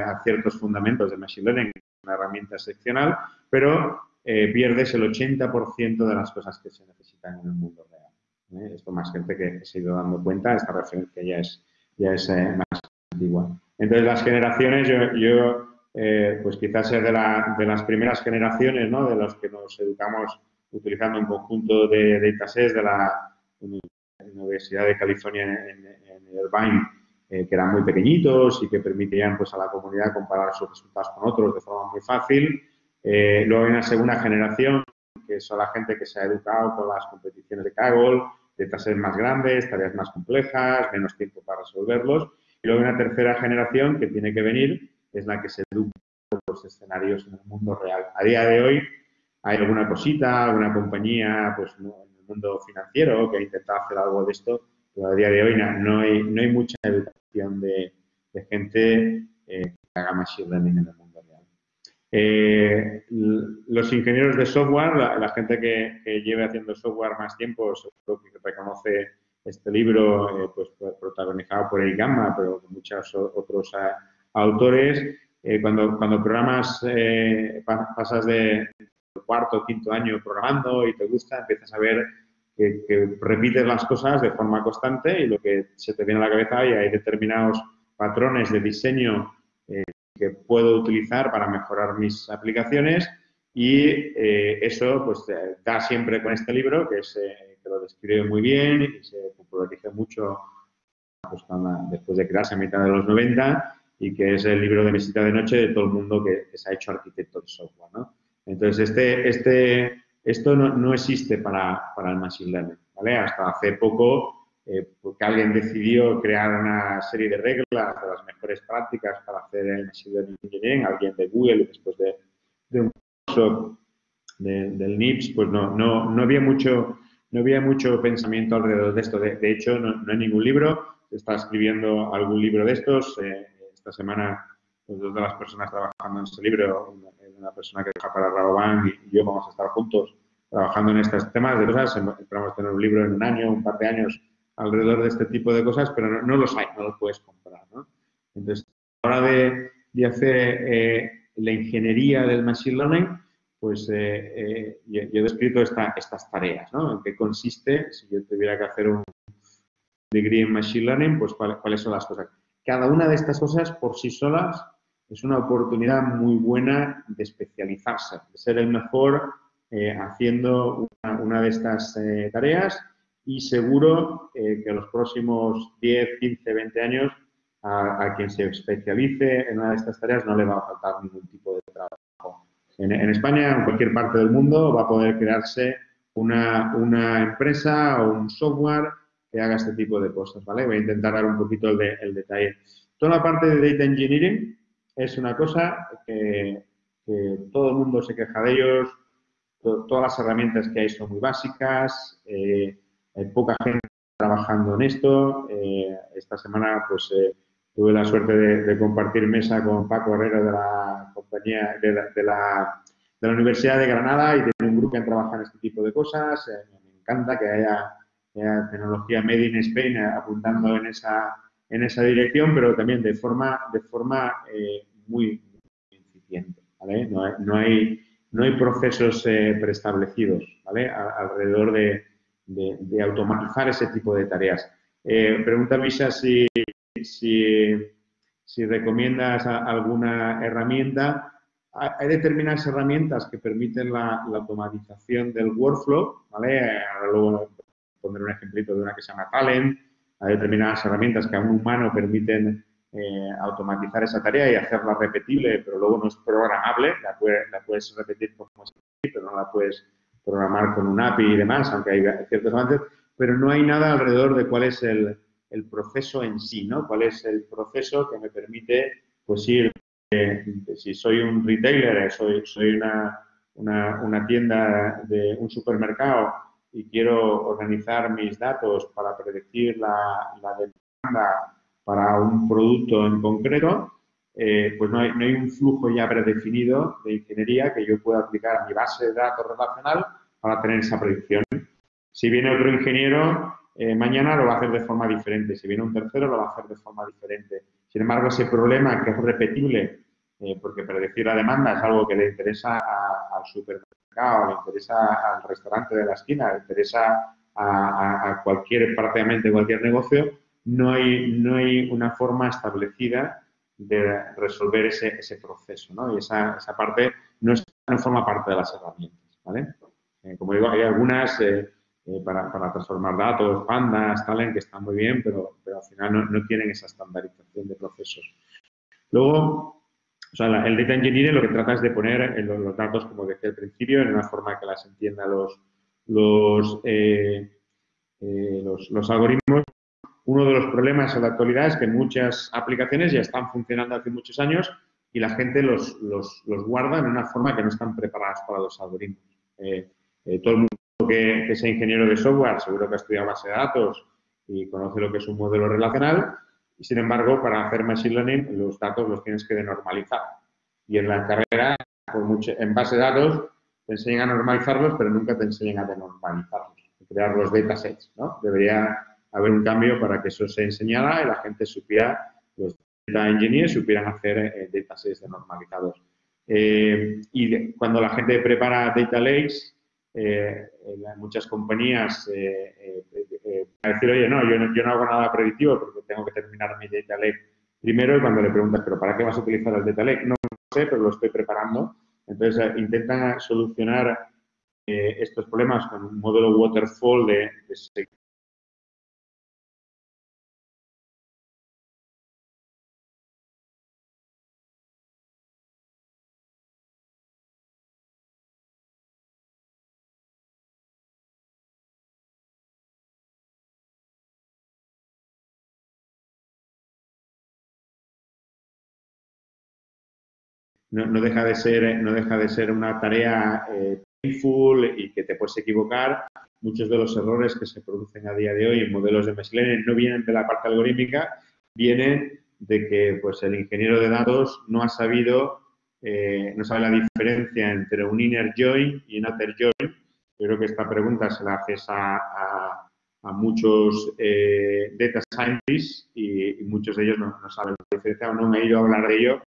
a ciertos fundamentos de Machine Learning, una herramienta excepcional, pero eh, pierdes el 80% de las cosas que se necesitan en el mundo real. ¿eh? Esto más gente que se ha ido dando cuenta, esta referencia ya es, ya es eh, más antigua. Entonces, las generaciones, yo, pues quizás es de, de, las primeras generaciones, ¿no? De los que nos educamos utilizando un conjunto de datasets de la Universidad de California en, en Irvine, que eran muy pequeñitos y que permitían pues, a la comunidad comparar sus resultados con otros de forma muy fácil. Eh, luego hay una segunda generación, que son la gente que se ha educado con las competiciones de Kaggle, de tareas más grandes, tareas más complejas, menos tiempo para resolverlos. Y luego hay una tercera generación que tiene que venir, es la que se educa con los escenarios en el mundo real. A día de hoy hay alguna cosita, alguna compañía pues, en el mundo financiero que ha intentado hacer algo de esto, pero a día de hoy no, hay, no hay mucha educación de, gente eh, que haga machine learning en el mundo. Eh, los ingenieros de software, la, gente que, lleve haciendo software más tiempo, seguro que reconoce este libro eh, pues, protagonizado por el Gamma, pero muchos otros autores. Eh, cuando, cuando programas, pasas de cuarto o quinto año programando y te gusta, empiezas a ver que, que, repites las cosas de forma constante y lo que se te viene a la cabeza y hay determinados patrones de diseño que puedo utilizar para mejorar mis aplicaciones y eh, eso pues da siempre con este libro que, se, que lo describe muy bien y se populariza mucho pues, después de crearse a mitad de los 90 y que es el libro de mesita de noche de todo el mundo que, se ha hecho arquitecto de software. ¿no? Entonces, este, este, esto no, no existe para, para, el Machine Learning. ¿vale? Hasta hace poco eh, porque alguien decidió crear una serie de reglas de las mejores prácticas para hacer el Machine Learning Engineering, alguien de Google, después de, un curso del NIPS, pues no, no, no, había mucho, no había mucho pensamiento alrededor de esto. De, hecho, no, hay ningún libro. Se está escribiendo algún libro de estos. Eh, esta semana, pues, dos de las personas trabajando en este libro, una, persona que trabaja para Rabobank y yo vamos a estar juntos trabajando en estos temas de cosas. Esperamos tener un libro en un año, un par de años, alrededor de este tipo de cosas, pero no, los hay, no los puedes comprar. ¿no? Entonces, a la hora de, de hacer eh, la ingeniería del Machine Learning, pues eh, eh, yo, he descrito estas tareas, ¿no? En qué consiste, si yo tuviera que hacer un degree en Machine Learning, pues cuáles son las cosas. Cada una de estas cosas por sí solas es una oportunidad muy buena de especializarse, de ser el mejor haciendo una, de estas eh, tareas y seguro que en los próximos 10, 15, 20 años a, quien se especialice en una de estas tareas no le va a faltar ningún tipo de trabajo. En, España, en cualquier parte del mundo, va a poder crearse una, una, empresa o un software que haga este tipo de cosas, ¿vale? Voy a intentar dar un poquito el, el detalle. Toda la parte de Data Engineering es una cosa que, todo el mundo se queja de ellos, todas las herramientas que hay son muy básicas, eh, poca gente trabajando en esto. Eh, esta semana, pues, eh, tuve la suerte de, compartir mesa con Paco Herrera de la compañía, de la, de la, Universidad de Granada y de un grupo que trabaja en este tipo de cosas. me encanta que haya, tecnología Made in Spain apuntando en esa, en esa dirección, pero también de forma, de forma muy, incipiente, ¿vale? No hay, no hay, no hay procesos eh, preestablecidos, alrededor de, de, automatizar ese tipo de tareas. Eh, pregunta Misha si, si, recomiendas alguna herramienta. Hay determinadas herramientas que permiten la, la automatización del workflow, ¿vale? Ahora luego poner un ejemplito de una que se llama Talent. Hay determinadas herramientas que a un humano permiten eh, automatizar esa tarea y hacerla repetible, pero luego no es programable, la, puedes repetir como pero no la puedes programar con un API y demás, aunque hay ciertos avances, pero no hay nada alrededor de cuál es el, proceso en sí, ¿no? Cuál es el proceso que me permite, pues ir, eh, si soy un retailer, soy, soy una, una, tienda de un supermercado y quiero organizar mis datos para predecir la, la demanda para un producto en concreto, eh, pues no hay, no hay, un flujo ya predefinido de ingeniería que yo pueda aplicar a mi base de datos relacional para tener esa predicción. Si viene otro ingeniero, eh, mañana lo va a hacer de forma diferente. Si viene un tercero, lo va a hacer de forma diferente. Sin embargo, ese problema que es repetible, eh, porque predecir la demanda es algo que le interesa al supermercado, le interesa al restaurante de la esquina, le interesa a, a cualquier, prácticamente cualquier negocio, no hay, no hay una forma establecida de resolver ese, ese proceso, ¿no? Y esa, esa parte no, no, forma parte de las herramientas, ¿vale? Eh, como digo, hay algunas eh, eh, para, para, transformar datos, pandas, talent, que están muy bien, pero, pero al final no, no, tienen esa estandarización de procesos. Luego, o sea, el data engineering lo que trata es de poner los, los, datos, como decía al principio, en una forma que las entienda los, los, los, los algoritmos uno de los problemas en la actualidad es que muchas aplicaciones ya están funcionando hace muchos años y la gente los, guarda en una forma que no están preparadas para los algoritmos. Eh, eh, todo el mundo que, sea ingeniero de software seguro que ha estudiado base de datos y conoce lo que es un modelo relacional y, sin embargo, para hacer Machine Learning los datos los tienes que denormalizar. Y en la carrera, en base de datos, te enseñan a normalizarlos, pero nunca te enseñan a denormalizarlos, a crear los datasets. ¿no? Debería haber un cambio para que eso se enseñara y la gente supiera, los data engineers supieran hacer eh, datasets normalizados. Eh, y cuando la gente prepara data lakes, eh, muchas compañías eh, decir, oye, no yo, no, yo no hago nada predictivo porque tengo que terminar mi data lake primero y cuando le preguntas, pero ¿para qué vas a utilizar el data lake? No sé, pero lo estoy preparando. Entonces, intentan solucionar estos problemas con un modelo waterfall de, de no, deja de ser, no deja de ser una tarea eh, painful y que te puedes equivocar. Muchos de los errores que se producen a día de hoy en modelos de machine learning no vienen de la parte algorítmica, vienen de que pues, el ingeniero de datos no ha sabido, eh, no sabe la diferencia entre un inner join y un outer join. Creo que esta pregunta se la haces a, muchos eh, data scientists y, muchos de ellos no, no, saben la diferencia o no han ido a hablar de ello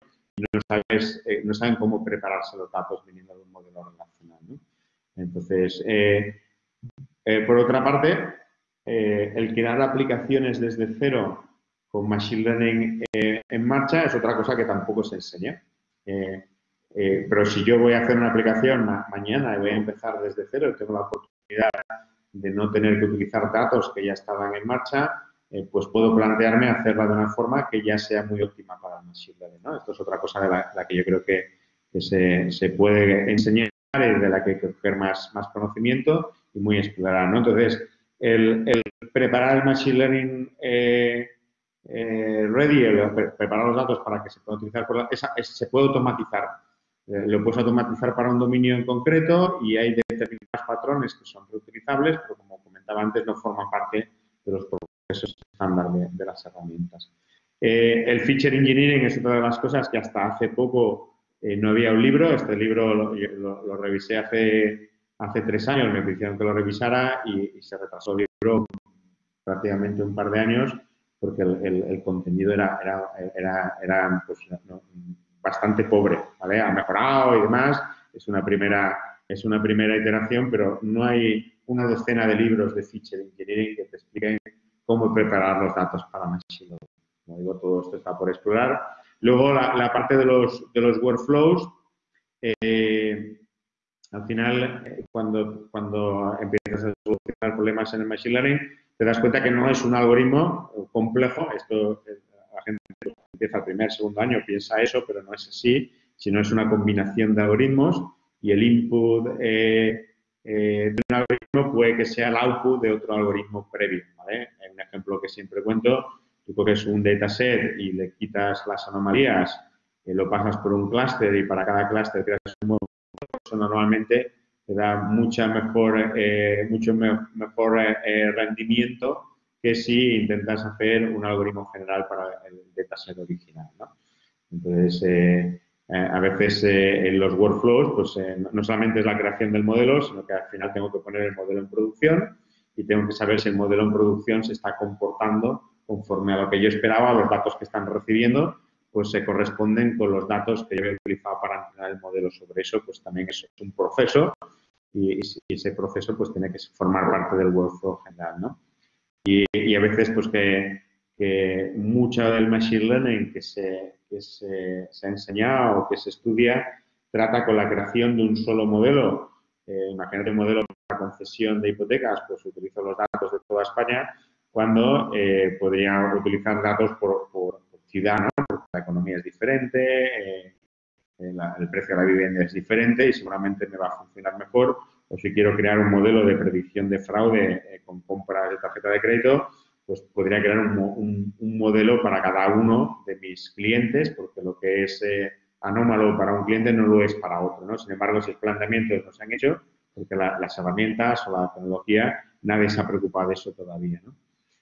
no, sabes, eh, no saben cómo prepararse los datos viniendo de un modelo relacional. Entonces, eh, eh, por otra parte, el crear aplicaciones desde cero con Machine Learning en marcha es otra cosa que tampoco se enseña. pero si yo voy a hacer una aplicación mañana y voy a empezar desde cero, tengo la oportunidad de no tener que utilizar datos que ya estaban en marcha, eh, pues puedo plantearme hacerla de una forma que ya sea muy óptima para el Machine Learning. ¿no? Esto es otra cosa de la, que yo creo que, se, se, puede enseñar y de la que hay que coger más, más conocimiento y muy explorar. ¿no? Entonces, el, preparar el Machine Learning eh, eh, ready, preparar los datos para que se pueda utilizar, esa, se puede automatizar. Lo puedes automatizar para un dominio en concreto y hay determinados patrones que son reutilizables, pero como comentaba antes, no forman parte de los procesos estándar de, las herramientas. Eh, el feature engineering es otra de las cosas que hasta hace poco eh, no había un libro. Este libro lo, revisé hace, hace tres años, me pidieron que lo revisara y, se retrasó el libro prácticamente un par de años porque el, contenido era, era, era, pues, bastante pobre, ¿vale? Ha mejorado y demás, es una primera, es una primera iteración, pero no hay una docena de libros de feature engineering que te expliquen cómo preparar los datos para Machine Learning. Como digo, todo esto está por explorar. Luego, la, parte de los, de los workflows, eh, al final, eh, cuando, cuando empiezas a solucionar problemas en el Machine Learning, te das cuenta que no es un algoritmo complejo. Esto, eh, la gente empieza el primer, segundo año, piensa eso, pero no es así, sino es una combinación de algoritmos y el input de un algoritmo puede que sea el output de otro algoritmo previo. ¿vale? Un ejemplo que siempre cuento, tú coges un dataset y le quitas las anomalías, y lo pasas por un clúster y para cada clúster creas un modelo, eso normalmente te da mucha mejor, eh, mucho mejor eh, rendimiento que si intentas hacer un algoritmo general para el dataset original. ¿no? Entonces, eh, eh, a veces eh, en los workflows, pues eh, no solamente es la creación del modelo, sino que al final tengo que poner el modelo en producción y tengo que saber si el modelo en producción se está comportando conforme a lo que yo esperaba, los datos que están recibiendo, pues se corresponden con los datos que yo he utilizado para entrenar el modelo sobre eso, pues también es un proceso y, ese proceso pues tiene que formar parte del workflow general, ¿no? Y, y a veces pues que, que mucha del machine learning que se, que se, ha enseñado o que se estudia trata con la creación de un solo modelo. Eh, imagínate un modelo para concesión de hipotecas, pues utilizo los datos de toda España, cuando eh, podría utilizar datos por, por, ciudad, porque la economía es diferente, eh, el precio de la vivienda es diferente y seguramente me va a funcionar mejor. O si quiero crear un modelo de predicción de fraude con compras de tarjeta de crédito, pues podría crear un, modelo para cada uno de mis clientes, porque lo que es eh, anómalo para un cliente no lo es para otro, ¿no? Sin embargo, esos planteamientos no se han hecho porque las herramientas o la tecnología, nadie se ha preocupado de eso todavía, ¿no?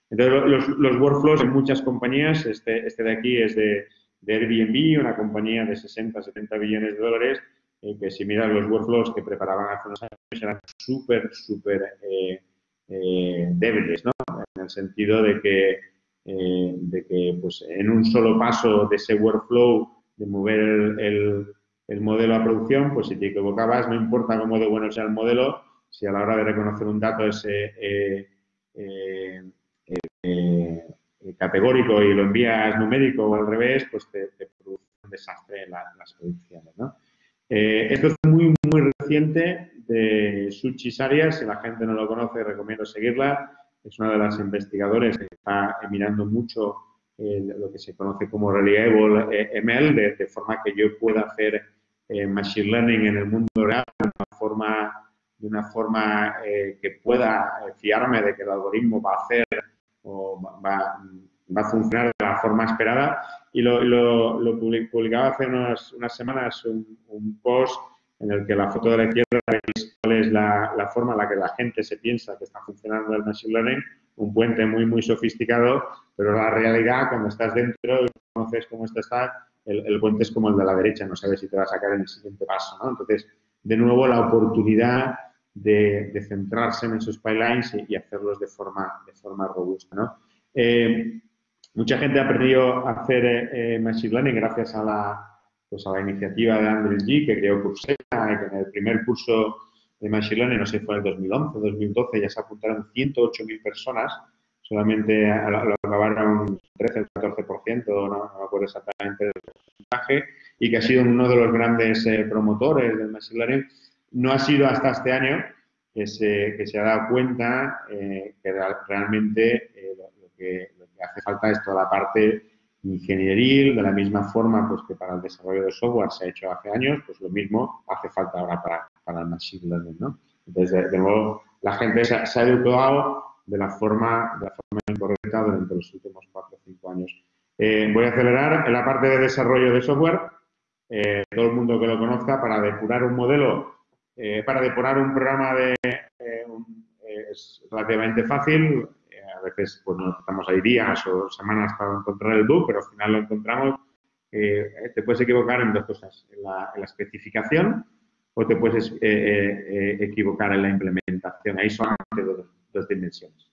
Entonces, los, workflows en muchas compañías, este, este de aquí es de, Airbnb, una compañía de 60, 70 billones de dólares, eh, que si miras los workflows que preparaban hace unos años eran súper, súper eh, eh, débiles, ¿no? En el sentido de que, eh, de que pues, en un solo paso de ese workflow de mover el, el, modelo a producción, pues si te equivocabas, no importa cómo de bueno sea el modelo, si a la hora de reconocer un dato es eh, categórico y lo envías numérico o al revés, pues te, produce un desastre en, las producciones. ¿no? esto es muy, muy reciente de Suchi Arias, si la gente no lo conoce, recomiendo seguirla. Es una de las investigadoras que está mirando mucho lo que se conoce como Reliable eh, ML, de, forma que yo pueda hacer eh, Machine Learning en el mundo real de una forma, de una forma eh, que pueda fiarme de que el algoritmo va a hacer o va, va a funcionar de la forma esperada. Y lo, lo, publicaba hace unas, unas semanas un, un post en el que la foto de la izquierda veis cuál es la, forma en la que la gente se piensa que está funcionando el Machine Learning, un puente muy, muy sofisticado, pero la realidad, cuando estás dentro y conoces cómo está, el, puente es como el de la derecha, no sabes si te va a sacar en el siguiente paso, ¿no? Entonces, de nuevo, la oportunidad de, centrarse en esos pipelines y, hacerlos de forma, de forma robusta, ¿no? Eh, mucha gente ha aprendido a hacer eh, eh, Machine Learning gracias a la, pues a la iniciativa de Andrew G, que creó Coursera, que en el primer curso de Machine Learning, no sé si fue en el 2011 2012, ya se apuntaron 108.000 personas, solamente lo acabaron 13 o 14%, no, no me acuerdo exactamente del porcentaje, y que ha sido uno de los grandes eh, promotores del Machine Learning. No ha sido hasta este año que se, que se ha dado cuenta que realmente que, lo, que, hace falta es toda la parte ingenieril, de la misma forma pues, que para el desarrollo de software se ha hecho hace años, pues lo mismo hace falta ahora para, para el machine learning. ¿no? Entonces, de, nuevo, la gente se, ha educado de la forma, de la forma incorrecta durante los últimos cuatro o cinco años. Eh, voy a acelerar en la parte de desarrollo de software. Eh, todo el mundo que lo conozca, para depurar un modelo, eh, para depurar un programa de, es relativamente fácil. A veces pues, nos estamos ahí días o semanas para encontrar el bug, pero al final lo encontramos. te puedes equivocar en dos cosas, en la, en la especificación o te puedes equivocar en la implementación. Ahí solamente dos, dos dimensiones.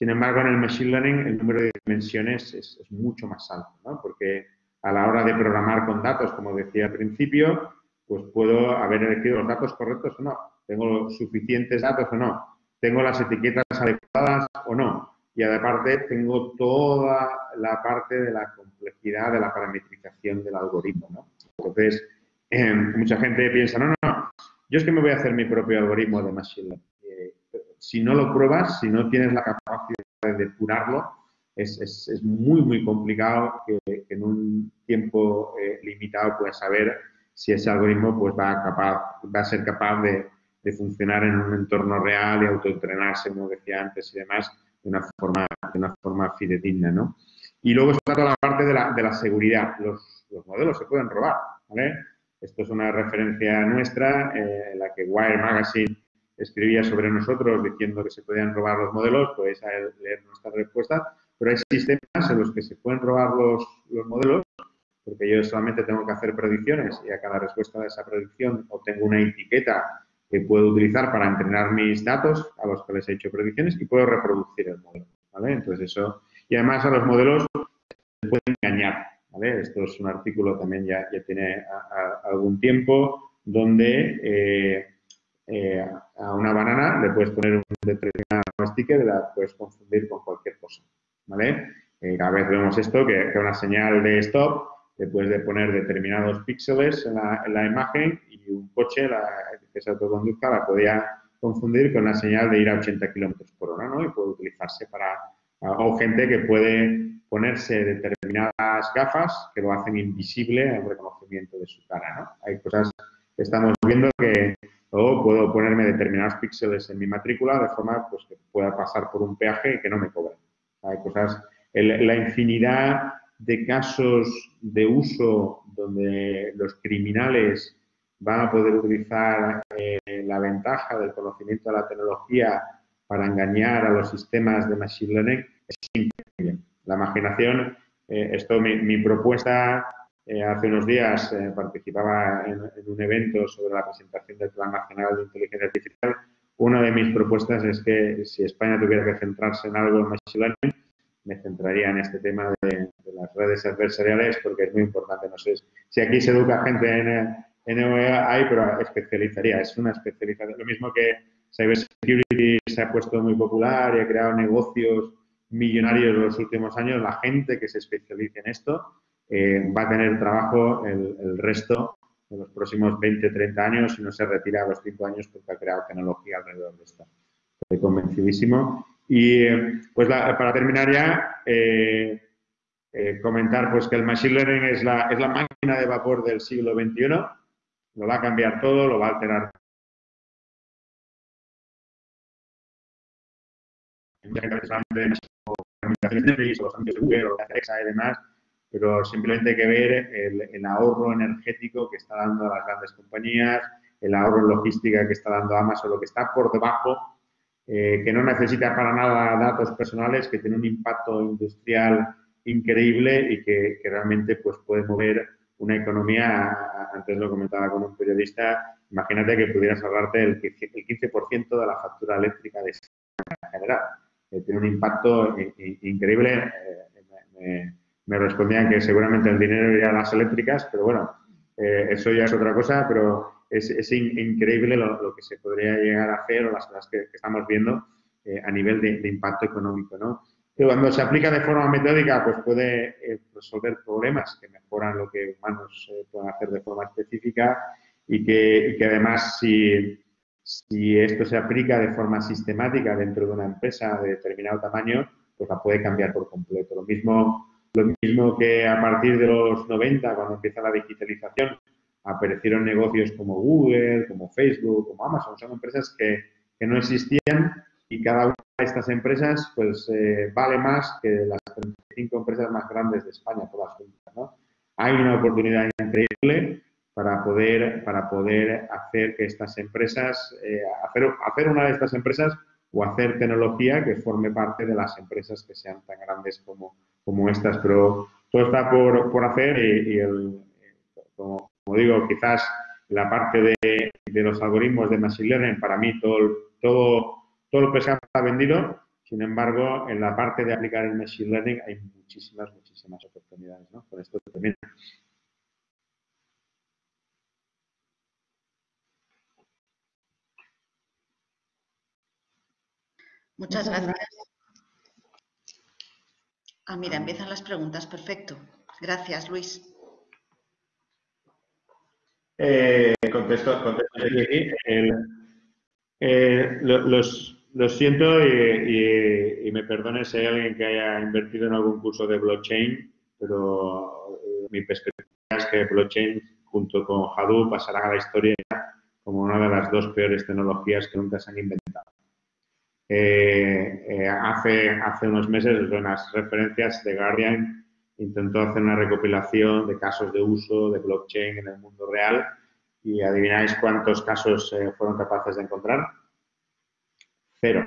Sin embargo, en el Machine Learning el número de dimensiones es, mucho más alto, ¿no? porque a la hora de programar con datos, como decía al principio, pues puedo haber elegido los datos correctos o no, tengo suficientes datos o no, tengo las etiquetas adecuadas o no, y aparte tengo toda la parte de la complejidad de la parametrización del algoritmo. ¿no? Entonces, eh, mucha gente piensa, no, no, yo es que me voy a hacer mi propio algoritmo de Machine Learning si no lo pruebas, si no tienes la capacidad de depurarlo, es, es, muy, muy complicado que, en un tiempo eh, limitado puedas saber si ese algoritmo pues, va, a ser capaz de, de, funcionar en un entorno real y autoentrenarse, como decía antes, y demás, de una forma, de una forma fidedigna. ¿no? Y luego está toda la parte de la, de la seguridad. Los, los, modelos se pueden robar. ¿vale? Esto es una referencia nuestra eh, en la que Wire Magazine escribía sobre nosotros diciendo que se podían robar los modelos, podéis leer nuestra respuesta, pero hay sistemas en los que se pueden robar los, los modelos, porque yo solamente tengo que hacer predicciones y a cada respuesta de esa predicción obtengo una etiqueta que puedo utilizar para entrenar mis datos a los que les he hecho predicciones y puedo reproducir el modelo, ¿vale? Entonces eso, y además a los modelos se pueden engañar, ¿vale? Esto es un artículo también ya, ya tiene algún tiempo donde eh, eh, a una banana le puedes poner un determinado sticker y la puedes confundir con cualquier cosa, ¿vale? Eh, cada vez vemos esto, que, que, una señal de stop le puedes poner determinados píxeles en la, en la imagen y un coche que se autoconduzca la podía confundir con la señal de ir a 80 kilómetros por hora, ¿no? Y puede utilizarse para... O gente que puede ponerse determinadas gafas que lo hacen invisible el reconocimiento de su cara, ¿no? Hay cosas que estamos viendo que o puedo ponerme determinados píxeles en mi matrícula de forma pues, que pueda pasar por un peaje y que no me cobren. Hay cosas, la infinidad de casos de uso donde los criminales van a poder utilizar eh, la ventaja del conocimiento de la tecnología para engañar a los sistemas de Machine Learning es increíble. La imaginación, eh, esto mi, propuesta eh, hace unos días eh, participaba en, un evento sobre la presentación del Plan Nacional de Inteligencia Artificial. Una de mis propuestas es que si España tuviera que centrarse en algo en Machine Learning, me centraría en este tema de, las redes adversariales porque es muy importante. No sé si aquí se educa gente en, en OEA, pero especializaría. Es una especialización. Lo mismo que Cybersecurity se ha puesto muy popular y ha creado negocios millonarios en los últimos años. La gente que se especialice en esto eh, va a tener trabajo el, resto de los próximos 20, 30 años y no se retira a los 5 años porque ha creado tecnología alrededor de esto. Estoy convencidísimo. Y pues para terminar ya, eh, eh, comentar pues que el Machine Learning es la, es la máquina de vapor del siglo XXI, lo va a cambiar todo, lo va a alterar. Y demás, pero simplemente hay que ver el, ahorro energético que está dando a las grandes compañías, el ahorro en logística que está dando Amazon, lo que está por debajo, eh, que no necesita para nada datos personales, que tiene un impacto industrial increíble y que, realmente pues, puede mover una economía, antes lo comentaba con un periodista, imagínate que pudieras ahorrarte el 15% de la factura eléctrica de en general. Eh, tiene un impacto increíble. Eh, me respondían que seguramente el dinero iría a las eléctricas, pero bueno, eh, eso ya es otra cosa, pero es, es increíble lo, que se podría llegar a hacer o las cosas que, estamos viendo eh, a nivel de, impacto económico, ¿no? Pero cuando se aplica de forma metódica, pues puede eh, resolver problemas que mejoran lo que humanos pueden hacer de forma específica y que, y que además si, si esto se aplica de forma sistemática dentro de una empresa de determinado tamaño, pues la puede cambiar por completo. Lo mismo, lo mismo que a partir de los 90, cuando empieza la digitalización, aparecieron negocios como Google, como Facebook, como Amazon. Son empresas que, que no existían y cada una de estas empresas pues eh, vale más que las 35 empresas más grandes de España, todas juntas. ¿no? Hay una oportunidad increíble para poder, para poder hacer que estas empresas, eh, hacer, hacer una de estas empresas o hacer tecnología que forme parte de las empresas que sean tan grandes como, como estas. Pero todo está por, por hacer y, el, como, como, digo, quizás la parte de, de, los algoritmos de Machine Learning, para mí todo, todo, todo el pescado está vendido. Sin embargo, en la parte de aplicar el Machine Learning hay muchísimas, muchísimas oportunidades. ¿no? Con esto termino. Muchas gracias. Ah, mira, empiezan las preguntas. Perfecto. Gracias, Luis. Eh, contesto, contesto aquí. Eh, los, lo siento y, me perdone si hay alguien que haya invertido en algún curso de blockchain, pero eh, mi perspectiva es que blockchain junto con Hadoop pasará a la historia como una de las dos peores tecnologías que nunca se han inventado. Hace, hace unos meses, en las referencias de Guardian, intentó hacer una recopilación de casos de uso de blockchain en el mundo real y adivináis cuántos casos fueron capaces de encontrar. Cero.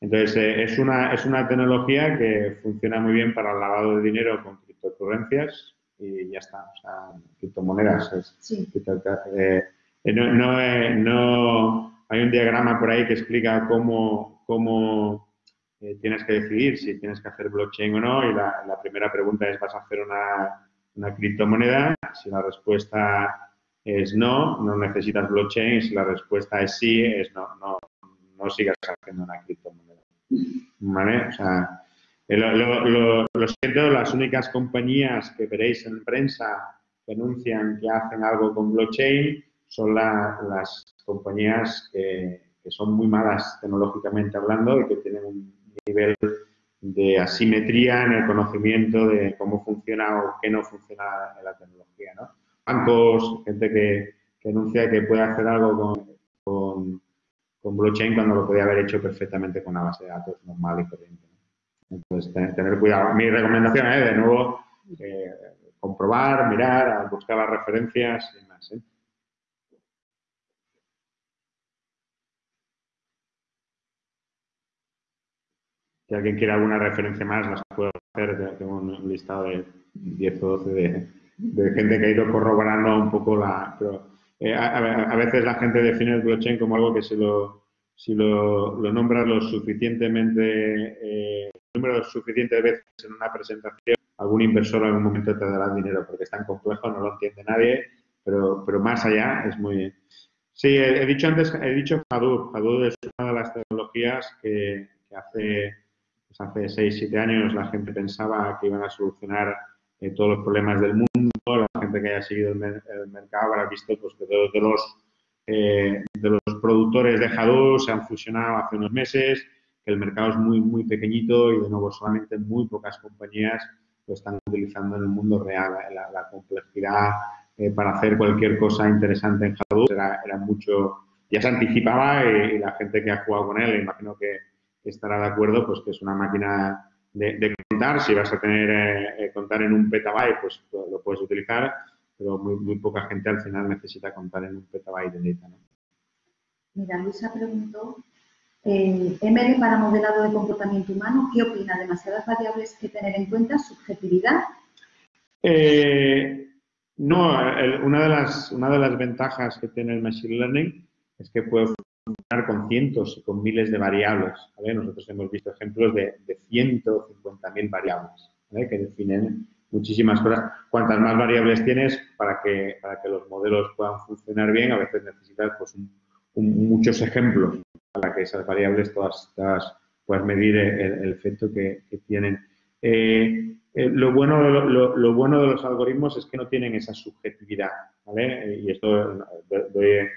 Entonces, eh, es, una, es una tecnología que funciona muy bien para el lavado de dinero con criptocurrencias y ya está. O sea, criptomonedas. Eh, eh, no, no, hay un diagrama por ahí que explica cómo, cómo tienes que decidir si tienes que hacer blockchain o no. Y la, la primera pregunta es, ¿vas a hacer una, una criptomoneda? Si la respuesta es no, no necesitas blockchain. Si la respuesta es sí, es no, no, no sigas haciendo una criptomoneda. ¿Vale? O sea, eh, lo, siento, las únicas compañías que veréis en prensa que anuncian que hacen algo con blockchain son las compañías que, que, son muy malas tecnológicamente hablando y que tienen un nivel de asimetría en el conocimiento de cómo funciona o qué no funciona en la tecnología, ¿no? bancos, gente que, que anuncia que puede hacer algo con, con, blockchain cuando lo podía haber hecho perfectamente con una base de datos normal y corriente. Entonces, tener, cuidado. Mi recomendación es, de nuevo, eh, comprobar, mirar, buscar las referencias y más. ¿eh? Si alguien quiere alguna referencia más, las puedo hacer. Tengo un listado de 10 o 12 de, de gente que ha ido corroborando un poco la... Pero, eh, a, veces la gente define el blockchain como algo que si lo, si lo, lo nombras lo suficientemente, eh, número suficiente de veces en una presentación, algún inversor en algún momento te dará dinero porque es tan complejo, no lo entiende nadie, pero, pero más allá es muy... Sí, he, dicho antes, he dicho Hadoop. Hadoop es una de las tecnologías que, que hace, hace 6, 7 años la gente pensaba que iban a solucionar eh, todos los problemas del mundo, la gente que haya seguido el, mercado habrá visto pues, que todos de los, eh, de los productores de Hadoop se han fusionado hace unos meses, que el mercado es muy, muy pequeñito y de nuevo solamente muy pocas compañías lo están utilizando en el mundo real. La, complejidad eh, para hacer cualquier cosa interesante en Hadoop era, mucho, ya se anticipaba y, la gente que ha jugado con él, imagino que estará de acuerdo, pues que es una máquina de, contar. Si vas a tener eh, eh, contar en un petabyte, pues lo, puedes utilizar, pero muy, muy, poca gente al final necesita contar en un petabyte de data. ¿no? Mira, Luisa preguntó, eh, ML para modelado de comportamiento humano, ¿qué opina? ¿Demasiadas variables que tener en cuenta? ¿Subjetividad? no, una, de las, una de las ventajas que tiene el Machine Learning es que puede con cientos y con miles de variables. Nosotros hemos visto ejemplos de, de 150.000 variables que definen muchísimas cosas. Cuantas más variables tienes para que, para que los modelos puedan funcionar bien, a veces necesitas pues, muchos ejemplos para que esas variables todas, puedas medir el, efecto que, tienen. Eh, eh, lo, bueno, lo, lo, bueno de los algoritmos es que no tienen esa subjetividad. Y esto doy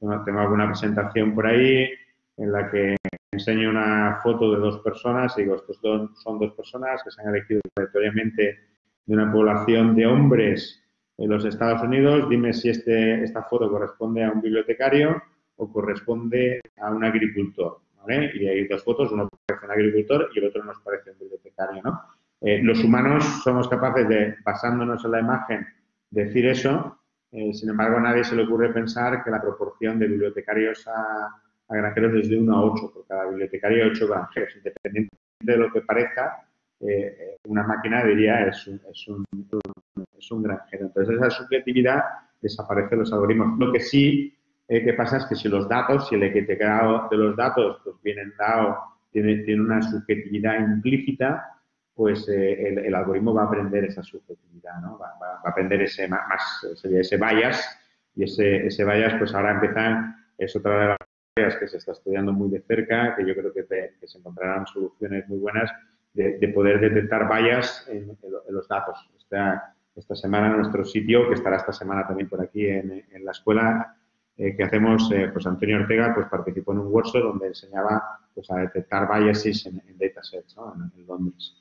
tengo alguna presentación por ahí en la que enseño una foto de dos personas y digo, estos son dos personas que se han elegido aleatoriamente de una población de hombres en los Estados Unidos, dime si este, esta foto corresponde a un bibliotecario o corresponde a un agricultor. ¿vale? Y hay dos fotos, uno parece un agricultor y el otro nos parece un bibliotecario. ¿no? Eh, los humanos somos capaces de, basándonos en la imagen, decir eso, eh, sin embargo, a nadie se le ocurre pensar que la proporción de bibliotecarios a, granjeros es de 1 a 8, por cada bibliotecario hay 8 granjeros. Independientemente de lo que parezca, eh, una máquina diría es un, es, un, granjero. Entonces, esa subjetividad desaparece de los algoritmos. Lo que sí eh, que pasa es que si los datos, si el etiquetado de los datos pues vienen dado, tiene una subjetividad implícita, pues eh, el, algoritmo va a aprender esa subjetividad, ¿no? Va, a aprender ese más, ese, bias y ese, ese bias, pues ahora empiezan, es otra de las áreas que se está estudiando muy de cerca, que yo creo que, que se encontrarán soluciones muy buenas de, poder detectar vallas en, los datos. Esta, esta, semana en nuestro sitio, que estará esta semana también por aquí en, la escuela eh, que hacemos, eh, pues Antonio Ortega pues participó en un workshop donde enseñaba pues, a detectar biases en, datasets ¿no? en, Londres.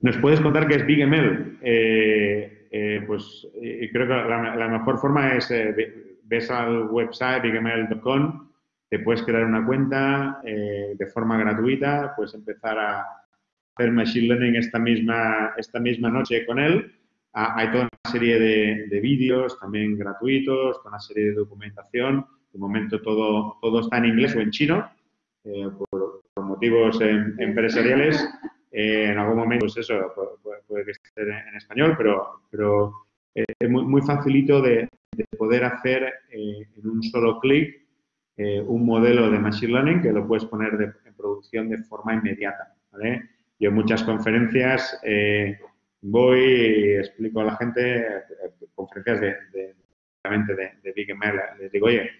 ¿Nos puedes contar qué es BigML? Eh, pues creo que la, mejor forma es, ves al website bigml.com te puedes crear una cuenta eh, de forma gratuita, puedes empezar a hacer Machine Learning esta misma, esta misma noche con él. Ah, hay toda una serie de, vídeos también gratuitos, toda una serie de documentación. De momento todo, todo está en inglés o en chino, eh, por, motivos em, empresariales. Eh, en algún momento, pues eso, puede, que esté en, español, pero, pero es muy, muy facilito de, de poder hacer en un solo clic eh, un modelo de Machine Learning que lo puedes poner en producción de forma inmediata. Yo en muchas conferencias eh, voy y explico a la gente, eh, conferencias de, de, de, Big ML, les digo, oye,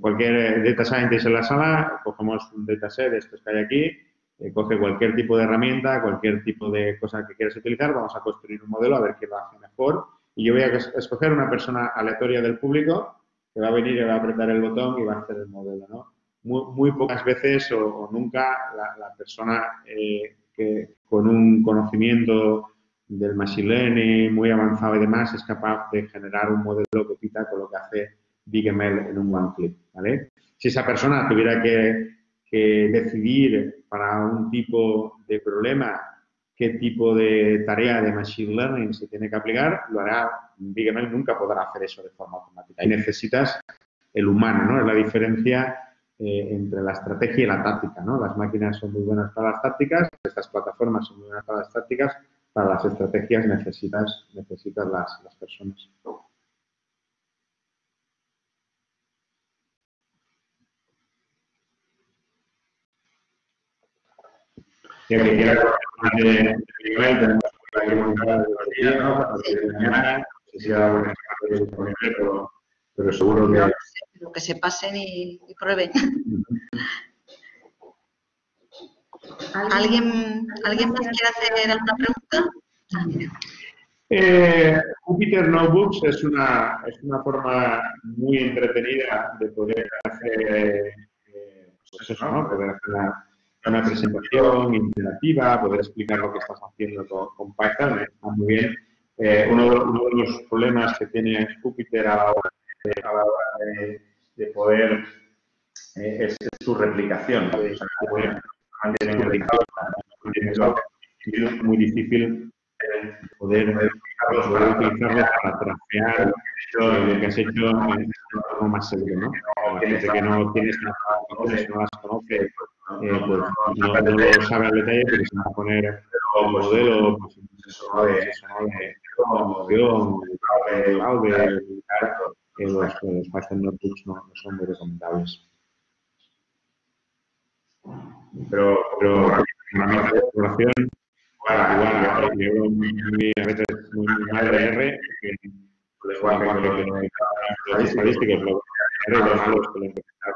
cualquier data scientist en la sala, cogemos un dataset de estos que hay aquí, coge cualquier tipo de herramienta, cualquier tipo de cosa que quieras utilizar, vamos a construir un modelo a ver qué lo hace mejor y yo voy a escoger una persona aleatoria del público que va a venir y va a apretar el botón y va a hacer el modelo, ¿no? Muy, pocas veces o, nunca la, persona eh, que con un conocimiento del machine learning muy avanzado y demás es capaz de generar un modelo que quita con lo que hace BigML en un one click, ¿vale? Si esa persona tuviera que, que decidir para un tipo de problema qué tipo de tarea de Machine Learning se tiene que aplicar, lo hará BigML, nunca podrá hacer eso de forma automática. Y necesitas el humano, ¿no? Es la diferencia eh, entre la estrategia y la táctica, ¿no? Las máquinas son muy buenas para las tácticas, estas plataformas son muy buenas para las tácticas, para las estrategias necesitas, necesitas las, las personas. Y que quiera de nivel, tenemos que montar de los días, ¿no? A partir de mañana, no sé si ahora disponible, pero, pero seguro que... Pero que se pasen y, y prueben. ¿Alguien, ¿Alguien más quiere hacer alguna pregunta? Eh, Jupyter Notebooks es una, es una forma muy entretenida de poder hacer, eh, pues eso, ¿no? poder hacer la, una presentación interactiva, poder explicar lo que estás haciendo con, Python, está muy bien. Eh, uno, de, los problemas que tiene Jupyter a la hora de, poder eh, es, su replicación. Es muy difícil poder, poder utilizarlo para trastear lo que has hecho en algo más seguro, ¿no? Gente que no tienes las no las conoce, eh, pues no, no, lo sabe al detalle, pero se va a poner el modelo, pues, eso de, de de los, los Python Notebooks no, no son muy recomendables. Pero, pero una exploración, igual, yo muy, a veces muy, de R, que igual que los estadísticos,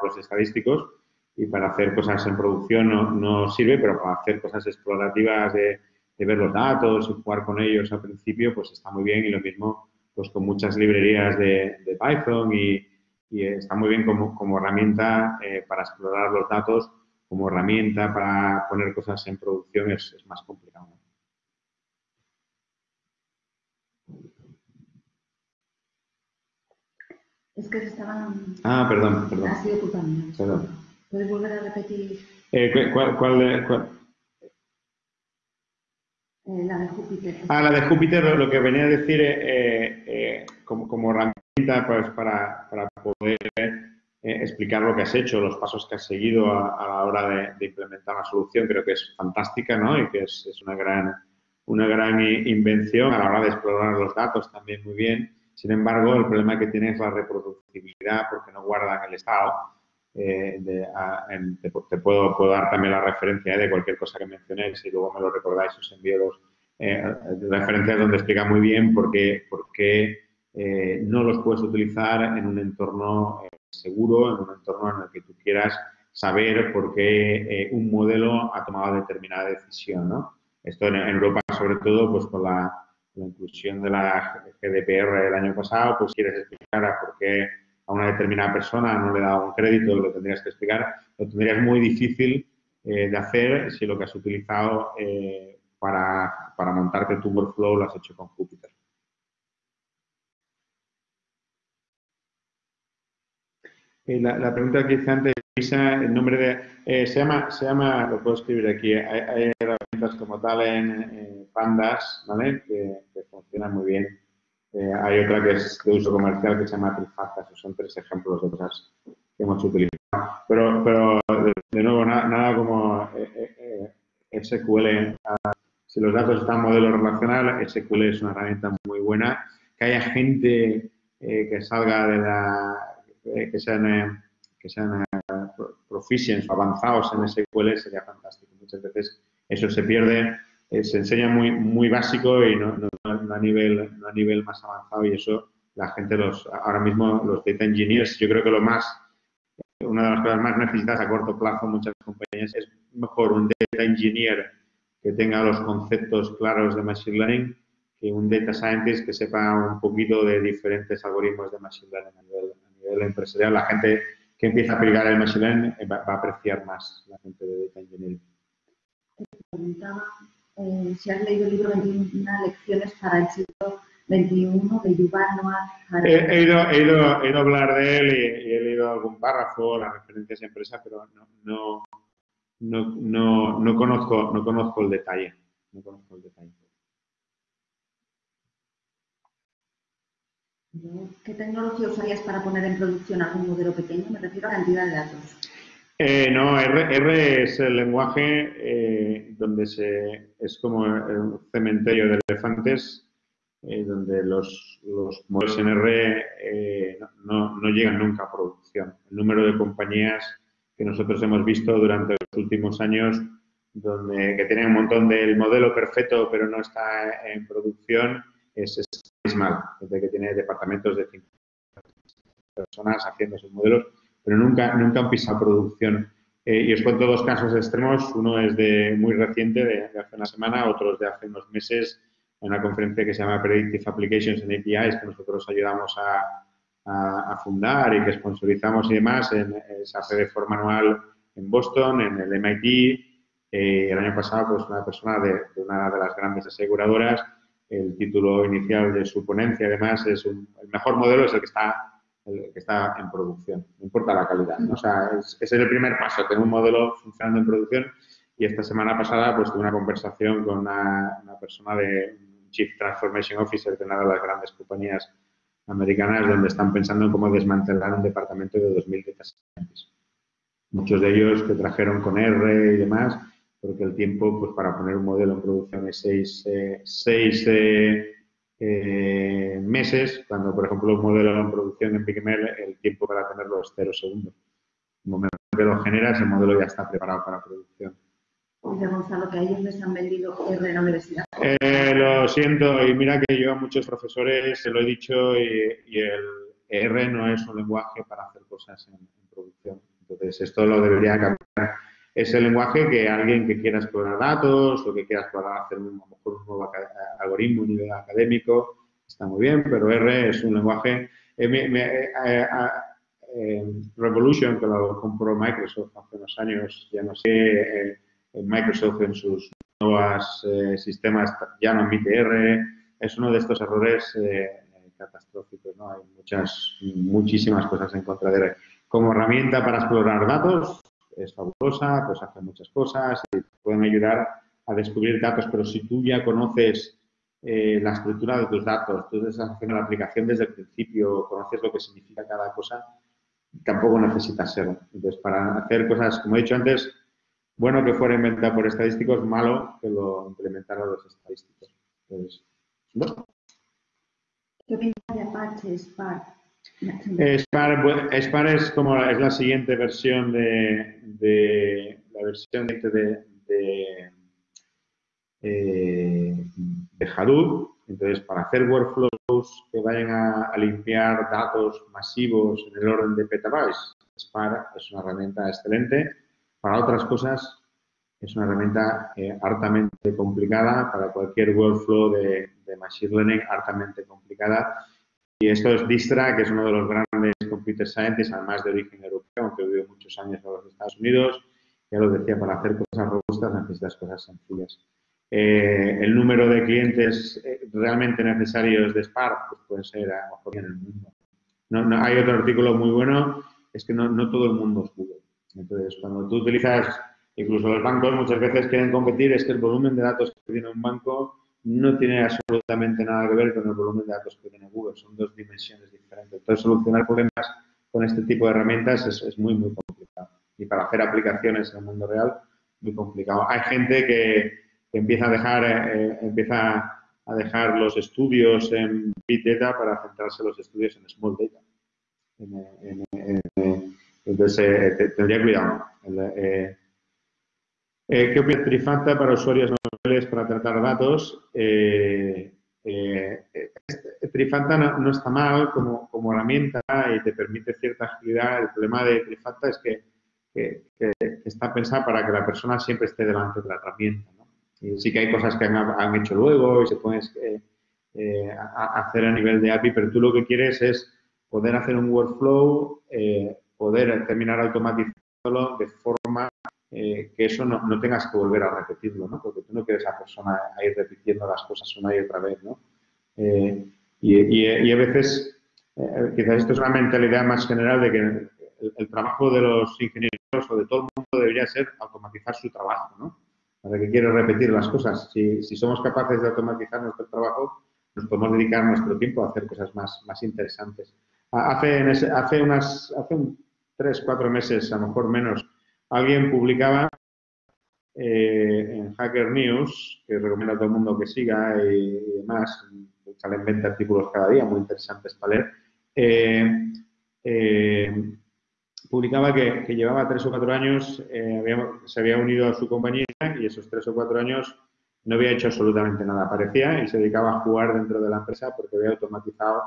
lo estadísticos, y para hacer cosas en producción no, no sirve, pero para hacer cosas explorativas de, de, ver los datos y jugar con ellos al principio, pues está muy bien y lo mismo pues con muchas librerías de, Python y, está muy bien como, como herramienta eh, para explorar los datos, como herramienta para poner cosas en producción es más complicado. Es que se estaban... Ah, perdón, perdón. Ha sido culpa Perdón. ¿Puedes volver a repetir? Eh, ¿Cuál, cuál, cuál? Eh, la de Júpiter. Ah, la de Júpiter lo que venía a decir eh, como, como, herramienta pues, para, para poder explicar lo que has hecho, los pasos que has seguido a, la hora de, implementar la solución, creo que es fantástica ¿no? y que es, es, una, gran, una gran invención a la hora de explorar los datos también muy bien. Sin embargo, el problema que tiene es la reproducibilidad porque no guardan el estado. de, te, puedo, puedo, dar también la referencia de cualquier cosa que mencionéis y luego me lo recordáis, os envío los eh, referencias donde explica muy bien por qué, por qué eh, no los puedes utilizar en un entorno eh, seguro, en un entorno en el que tú quieras saber por qué un modelo ha tomado determinada decisión. ¿no? Esto en, Europa, sobre todo, pues con la, la, inclusión de la GDPR el año pasado, pues quieres explicar a por qué a una determinada persona no le da un crédito, lo tendrías que explicar, lo tendrías muy difícil de hacer si lo que has utilizado para, para montarte tu workflow lo has hecho con Jupyter. Eh, la, pregunta que hice antes, el nombre de... Eh, se, llama, se llama, lo puedo escribir aquí, hay, herramientas como tal en Pandas, ¿vale? Que, funcionan muy bien. Eh, hay otra que es de uso comercial que se llama Trifacta, son tres ejemplos de cosas que hemos utilizado. Pero, pero de, nuevo, nada, nada como SQL si los datos están en modelo relacional, SQL es una herramienta muy buena. Que haya gente eh, que salga de la, eh, que sean, eh, que sean proficients o avanzados en SQL sería fantástico. Muchas veces eso se pierde, se enseña muy, muy básico y no, a nivel, no a nivel más avanzado y eso la gente los, ahora mismo los data engineers, yo creo que lo más, una de las cosas más necesitadas a corto plazo muchas compañías es mejor un data engineer que tenga los conceptos claros de Machine Learning que un Data Scientist que sepa un poquito de diferentes algoritmos de Machine Learning a nivel, empresarial. La gente que empieza a aplicar el Machine Learning eh, va, a apreciar más la gente de Data Engineering. Te preguntaba eh, si has leído el libro 21 lecciones para el siglo XXI de Yuval Noah Harari. He, ido, he, ido, he ido a hablar de él y, he leído algún párrafo, las referencias a empresa, pero no, no no, no, no, conozco, no conozco el detalle. No conozco el detalle. ¿Qué tecnología usarías para poner en producción algún modelo pequeño? Me refiero a cantidad de datos. Eh, no, R, es el lenguaje eh, donde se, es como un cementerio de elefantes, eh, donde los, los, modelos en R no, no, llegan nunca a producción. El número de compañías que nosotros hemos visto durante los últimos años, donde, que tienen un montón del modelo perfecto pero no está en producción, es, es mal, que tiene departamentos de 50 personas haciendo esos modelos, pero nunca, nunca han pisado producción. Eh, y os cuento dos casos extremos, uno es de muy reciente, de, hace una semana, otro es de hace unos meses, en una conferencia que se llama Predictive Applications and APIs, que nosotros ayudamos a, a, fundar y que sponsorizamos y demás, en, se hace de forma anual en Boston, en el MIT. Eh, el año pasado, pues una persona de, una de las grandes aseguradoras, el título inicial de su ponencia, además, es el mejor modelo es el que está el que está en producción, no importa la calidad. ¿no? O sea, es, ese es el primer paso, tener un modelo funcionando en producción. Y esta semana pasada, pues tuve una conversación con una, una persona de Chief Transformation Officer de una de las grandes compañías americanas donde están pensando en cómo desmantelar un departamento de 2.000 data scientists. Muchos de ellos que trajeron con R y demás, porque el tiempo pues, para poner un modelo en producción es seis, eh, seis eh, eh, meses, cuando por ejemplo un modelo en producción en BigML, el tiempo para tenerlo es cero segundos. En el momento que lo generas, el modelo ya está preparado para producción. Dice Gonzalo que a ellos les han vendido R en la universidad. Eh, lo siento, y mira que yo a muchos profesores se lo he dicho y, el R no es un lenguaje para hacer cosas en, producción. Entonces, esto lo debería cambiar. Es el lenguaje que alguien que quiera explorar datos o que quiera explorar hacer un, nuevo algoritmo a nivel académico está muy bien, pero R es un lenguaje... Revolution, que lo compró Microsoft hace unos años, ya no sé, Microsoft en sus nuevos sistemas ya no admite R, es uno de estos errores catastróficos, ¿no? Hay muchas, muchísimas cosas en contra de R. Como herramienta para explorar datos, es fabulosa, pues hace muchas cosas y pueden ayudar a descubrir datos, pero si tú ya conoces eh, la estructura de tus datos, tú estás haciendo la aplicación desde el principio, conoces lo que significa cada cosa, tampoco necesitas serlo. Entonces, para hacer cosas, como he dicho antes, bueno que fuera inventado por estadísticos, malo que lo implementaran los estadísticos. ¿Qué opinas de Apache Spark? Spark, es como es la siguiente versión de, la versión de, eh, de, Hadoop. Entonces, para hacer workflows que vayan a, limpiar datos masivos en el orden de petabytes, Spark es una herramienta excelente. Para otras cosas, es una herramienta eh, hartamente complicada para cualquier workflow de, de Machine Learning, hartamente complicada y esto es Distra, que es uno de los grandes computer scientists, además de origen europeo, aunque vivido muchos años en los Estados Unidos. Ya lo decía, para hacer cosas robustas necesitas cosas sencillas. Eh, el número de clientes eh, realmente necesarios de Spark pues puede ser a lo mejor en el mundo. No, hay otro artículo muy bueno, es que no, no todo el mundo es Google. Entonces, cuando tú utilizas, incluso los bancos muchas veces quieren competir, es que el volumen de datos que tiene un banco no tiene absolutamente nada que ver con el volumen de datos que tiene Google, son dos dimensiones diferentes. Entonces, solucionar problemas con este tipo de herramientas es, muy, muy complicado. Y para hacer aplicaciones en el mundo real, muy complicado. Hay gente que, empieza a dejar, eh, empieza a dejar los estudios en Big Data para centrarse los estudios en Small Data. entonces, eh, tendría cuidado. Eh, ¿Qué opina Trifanta para usuarios no para tratar datos. Eh, eh, este, Trifanta no, está mal como, como, herramienta y te permite cierta agilidad. El problema de Trifanta es que, está pensada para que la persona siempre esté delante de la herramienta. Y sí que hay cosas que han, hecho luego y se pueden eh, hacer a nivel de API, pero tú lo que quieres es poder hacer un workflow, poder terminar automatizándolo de forma eh, que eso no, no, tengas que volver a repetirlo, ¿no? Porque tú no quieres a persona a ir repitiendo las cosas una y otra vez, ¿no? Eh, y, y, a veces, eh, quizás esto es una mentalidad más general de que el, trabajo de los ingenieros o de todo el mundo debería ser automatizar su trabajo, ¿no? ¿Para que quieres repetir las cosas? Si, si, somos capaces de automatizar nuestro trabajo, nos podemos dedicar nuestro tiempo a hacer cosas más, más interesantes. Hace, hace, unas, hace un, tres, cuatro meses, a lo mejor menos, alguien publicaba eh, en Hacker News, que recomiendo a todo el mundo que siga y, demás, salen 20 artículos cada día, muy interesantes para leer, eh, eh, publicaba que, llevaba tres o cuatro años, se había unido a su compañía y esos tres o cuatro años no había hecho absolutamente nada. Aparecía y se dedicaba a jugar dentro de la empresa porque había automatizado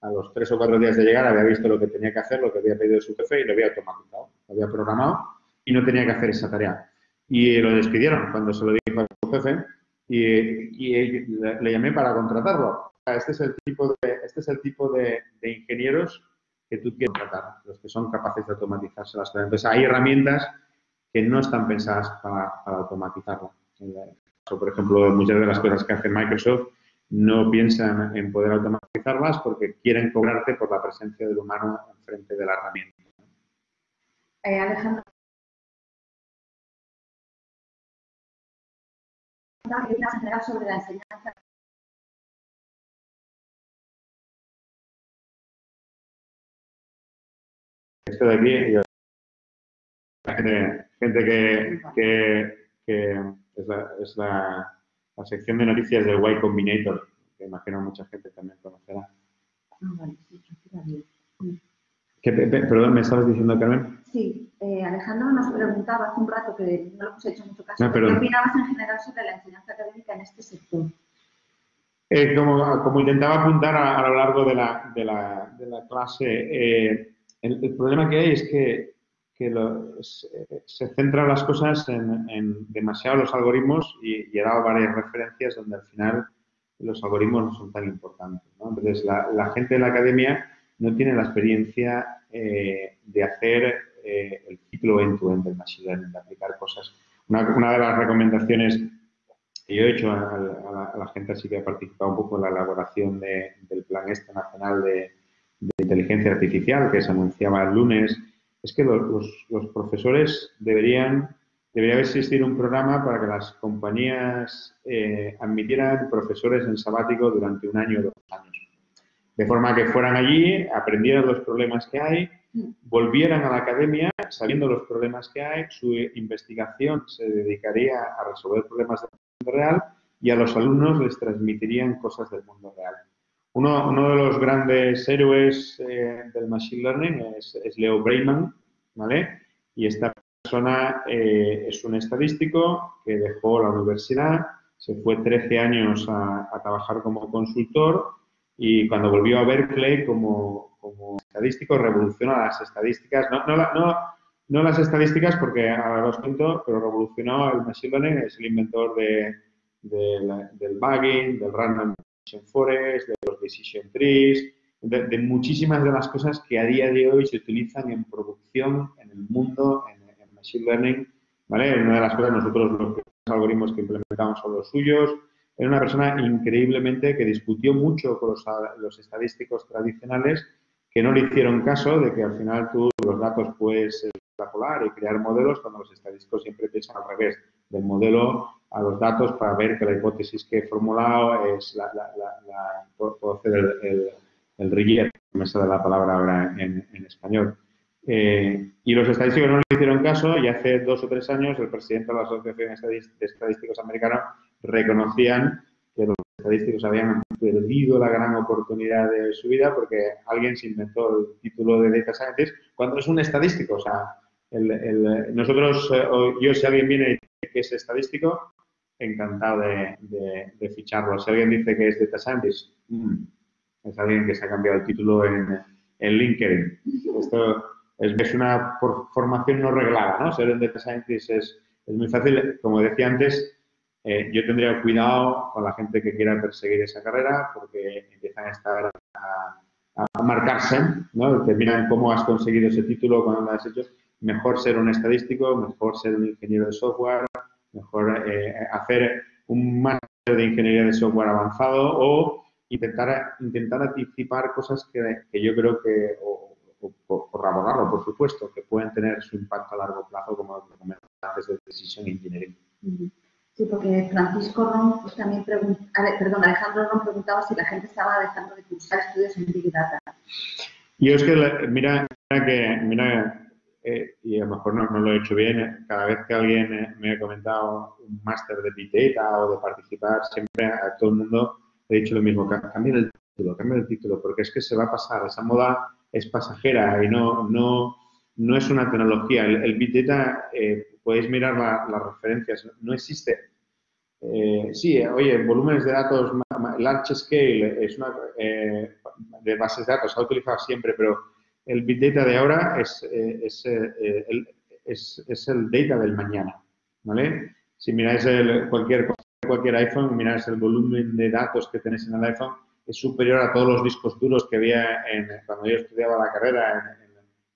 a los tres o cuatro días de llegar, había visto lo que tenía que hacer, lo que había pedido su jefe y lo había automatizado, lo había programado y no tenía que hacer esa tarea. Y lo despidieron cuando se lo dijo a su jefe y, le, llamé para contratarlo. Este es el tipo de, este es el tipo de, ingenieros que tú quieres tratar, los que son capaces de automatizarse las cosas. Entonces, hay herramientas que no están pensadas para, automatizarlo. Por ejemplo, muchas de las cosas que hace Microsoft no piensan en poder automatizarlas porque quieren cobrarte por la presencia del humano enfrente de la herramienta. Eh, Alejandro, sobre la enseñanza. Esto de aquí, gente, gente que, que, que, es, la, es la, la, sección de noticias del Y Combinator, que imagino mucha gente también conocerá. Ah, vale, sí, ¿Qué, perdón, ¿me estabas diciendo, Carmen? Sí, eh, Alejandro nos preguntaba hace un rato, que no lo hemos hecho mucho caso, ¿qué opinabas en general sobre la enseñanza académica en este sector? Eh, como, como, intentaba apuntar a, lo largo de la, de la, de la clase, eh, el, problema que hay es que, que se, centran las cosas en, en, demasiado los algoritmos y, he dado varias referencias donde al final los algoritmos no son tan importantes. Entonces, la, gente de la academia no tiene la experiencia eh, de hacer eh, el ciclo end-to-end del machine learning, de aplicar cosas. Una, de las recomendaciones que yo he hecho a, la, gente así que ha participado un poco en la elaboración del Plan Este Nacional de, Inteligencia Artificial que se anunciaba el lunes, es que los, profesores deberían debería existir un programa para que las compañías eh, admitieran profesores en sabático durante un año o dos. De forma que fueran allí, aprendieran los problemas que hay, volvieran a la academia sabiendo los problemas que hay, su investigación se dedicaría a resolver problemas del mundo real y a los alumnos les transmitirían cosas del mundo real. Uno, uno de los grandes héroes eh, del Machine Learning es, es Leo Breiman, ¿vale? Y esta persona eh, es un estadístico que dejó la universidad, se fue 13 años a, trabajar como consultor y cuando volvió a Berkeley como, como estadístico revolucionó las estadísticas, no, no, no, las estadísticas porque ahora os cuento, pero revolucionó el Machine Learning, es el inventor de, del bugging, del Random Forest, de los Decision Trees, de, muchísimas de las cosas que a día de hoy se utilizan en producción en el mundo, en Machine Learning, ¿vale? Una de las cosas, nosotros los algoritmos que implementamos son los suyos. Era una persona increíblemente que discutió mucho con los, estadísticos tradicionales que no le hicieron caso de que al final tú los datos puedes extrapolar y crear modelos cuando los estadísticos siempre piensan al revés, del modelo a los datos para ver que la hipótesis que he formulado es la, la, la, puedo hacer el, el, el me sale la palabra ahora en, en español. Eh, y los estadísticos no le hicieron caso y hace dos o tres años el presidente de la Asociación de Estadísticos Americana reconocían que los estadísticos habían perdido la gran oportunidad de su vida porque alguien se inventó el título de Data Scientist cuando es un estadístico. O sea, nosotros, eh, yo si alguien viene y dice que es estadístico, encantado de, ficharlo. Si alguien dice que es Data Scientist, mm, es alguien que se ha cambiado el título en, en LinkedIn. Esto es, una formación no reglada, ¿no? Ser un data scientist es, es muy fácil. Como decía antes, eh, yo tendría cuidado con la gente que quiera perseguir esa carrera porque empiezan a estar a, marcarse, ¿no? Cómo has conseguido ese título, cuando lo has hecho. Mejor ser un estadístico, mejor ser un ingeniero de software, mejor eh, hacer un máster de ingeniería de software avanzado o intentar, intentar anticipar cosas que, yo creo que, por, por por supuesto, que pueden tener su impacto a largo plazo, como comentaba antes, de Decision Engineering. Sí, porque Francisco Ron pues, también preguntó, perdón, Alejandro Ron preguntaba si la gente estaba dejando de cursar estudios en Big Data. Yo es que, mira, mira que, mira, eh, y a lo mejor no, no, lo he hecho bien, cada vez que alguien eh, me ha comentado un máster de Big Data o de participar, siempre a todo el mundo he dicho lo mismo, cambia el título, cambia el título, porque es que se va a pasar, esa moda es pasajera y no, no, no es una tecnología. El, Big Data, eh, podéis mirar las referencias, no existe. Eh, sí, oye, volúmenes de datos, large scale, es una, eh, de bases de datos, se ha utilizado siempre, pero el Big Data de ahora es, es, el, es, es, el data del mañana, ¿vale? Si miráis el, cualquier, cualquier iPhone, miráis el volumen de datos que tenéis en el iPhone, es superior a todos los discos duros que había cuando yo estudiaba la carrera en,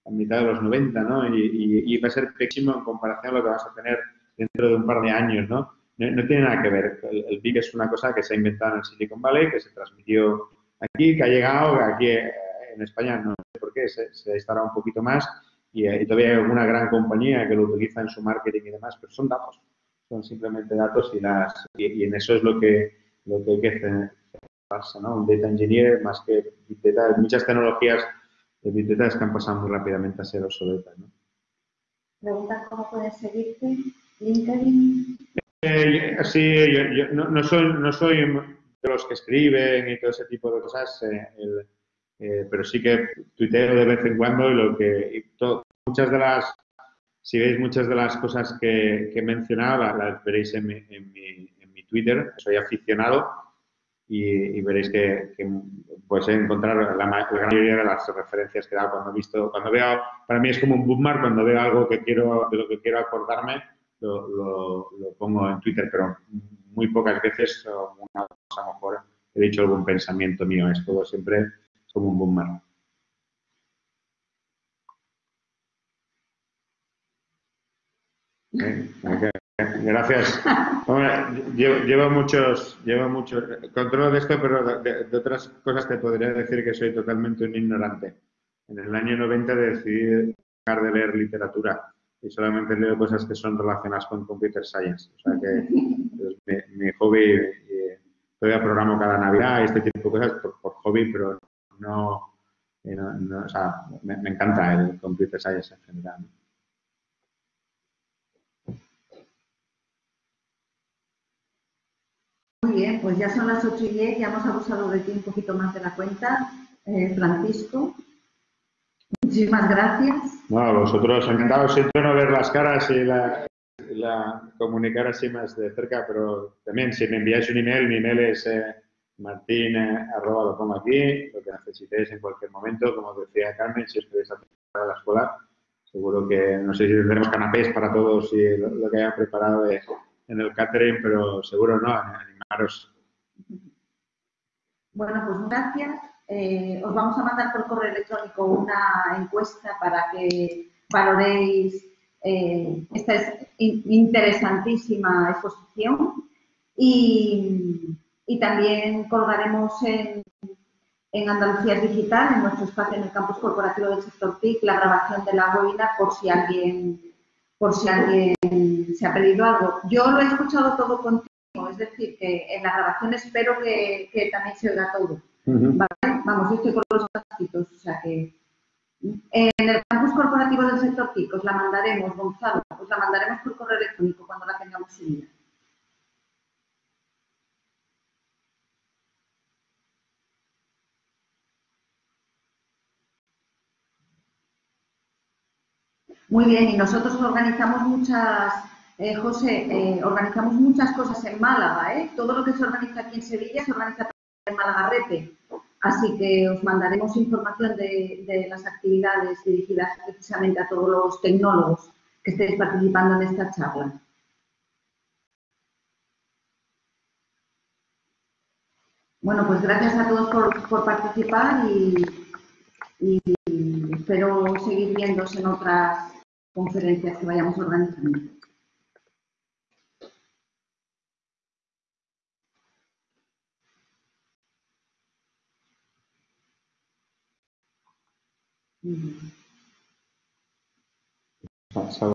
en, mitad de los 90, ¿no? Y, va a ser pequeño en comparación a lo que vas a tener dentro de un par de años, ¿no? No, tiene nada que ver. El, Big es una cosa que se ha inventado en Silicon Valley, que se transmitió aquí, que ha llegado aquí eh, en España, no sé por qué, se, se ha instalado un poquito más y, eh, y, todavía hay alguna gran compañía que lo utiliza en su marketing y demás, pero son datos, son simplemente datos y, las, y, en eso es lo que, lo que hay que hacer un data engineer más que Data. Muchas tecnologías de Data que han pasado muy rápidamente a ser obsoletas, ¿no? Preguntan cómo pueden seguirte. LinkedIn. Eh, sí, yo, no, soy, no soy de los que escriben y todo ese tipo de cosas, eh, eh, pero sí que tuiteo de vez en cuando y lo que muchas de las si veis muchas de las cosas que, he mencionado las, veréis en mi, en, mi, en mi Twitter. Soy aficionado y, veréis que, que podéis encontrar la, gran mayoría de las referencias que da cuando he visto, cuando veo, para mí es como un bookmark, cuando veo algo que quiero, de lo que quiero acordarme, lo, pongo en Twitter, pero muy pocas veces, una cosa a lo mejor he dicho algún pensamiento mío. Es todo siempre como un boomer. Gracias. llevo, muchos, llevo muchos, controlo de esto, pero de, otras cosas te podría decir que soy totalmente un ignorante. En el año 90 decidí dejar de leer literatura y solamente leo cosas que son relacionadas con computer science. O sea que es mi, hobby, todavía programo cada Navidad y este tipo de cosas por, hobby, pero no, o sea, me, encanta el computer science en general. Bien, pues ya son las 8 y 10, ya hemos abusado de ti un poquito más de la cuenta. Eh, Francisco, muchísimas gracias. No, vosotros encantados, siento no ver las caras y la, comunicar así más de cerca, pero también si me enviáis un email, mi email es eh, eh, arroba, lo pongo aquí, lo que necesitéis en cualquier momento, como decía Carmen, si os queréis a la escuela, seguro que, no sé si tendremos canapés para todos y lo, que hayan preparado en el catering, pero seguro no, bueno, pues gracias. Eh, os vamos a mandar por correo electrónico una encuesta para que valoréis eh, esta interesantísima exposición y, también colgaremos en, en, Andalucía Digital, en nuestro espacio en el campus corporativo del sector TIC, la grabación de la webinar por si alguien por si alguien se ha pedido algo. Yo lo he escuchado todo contigo es decir, que en la grabación espero que, también se oiga todo. Vamos, yo estoy con los casquitos, o sea que en el campus corporativo del sector TIC os la mandaremos, Gonzalo, os la mandaremos por correo electrónico cuando la tengamos subida. Muy bien, y nosotros organizamos muchas eh, José, eh, organizamos muchas cosas en Málaga, ¿eh? Todo lo que se organiza aquí en Sevilla se organiza en Malagarrete. Así que os mandaremos información de, las actividades dirigidas precisamente a todos los tecnólogos que estéis participando en esta charla. Bueno, pues gracias a todos por, participar y, y espero seguir viéndose en otras conferencias que vayamos organizando. Ừ. Tại sao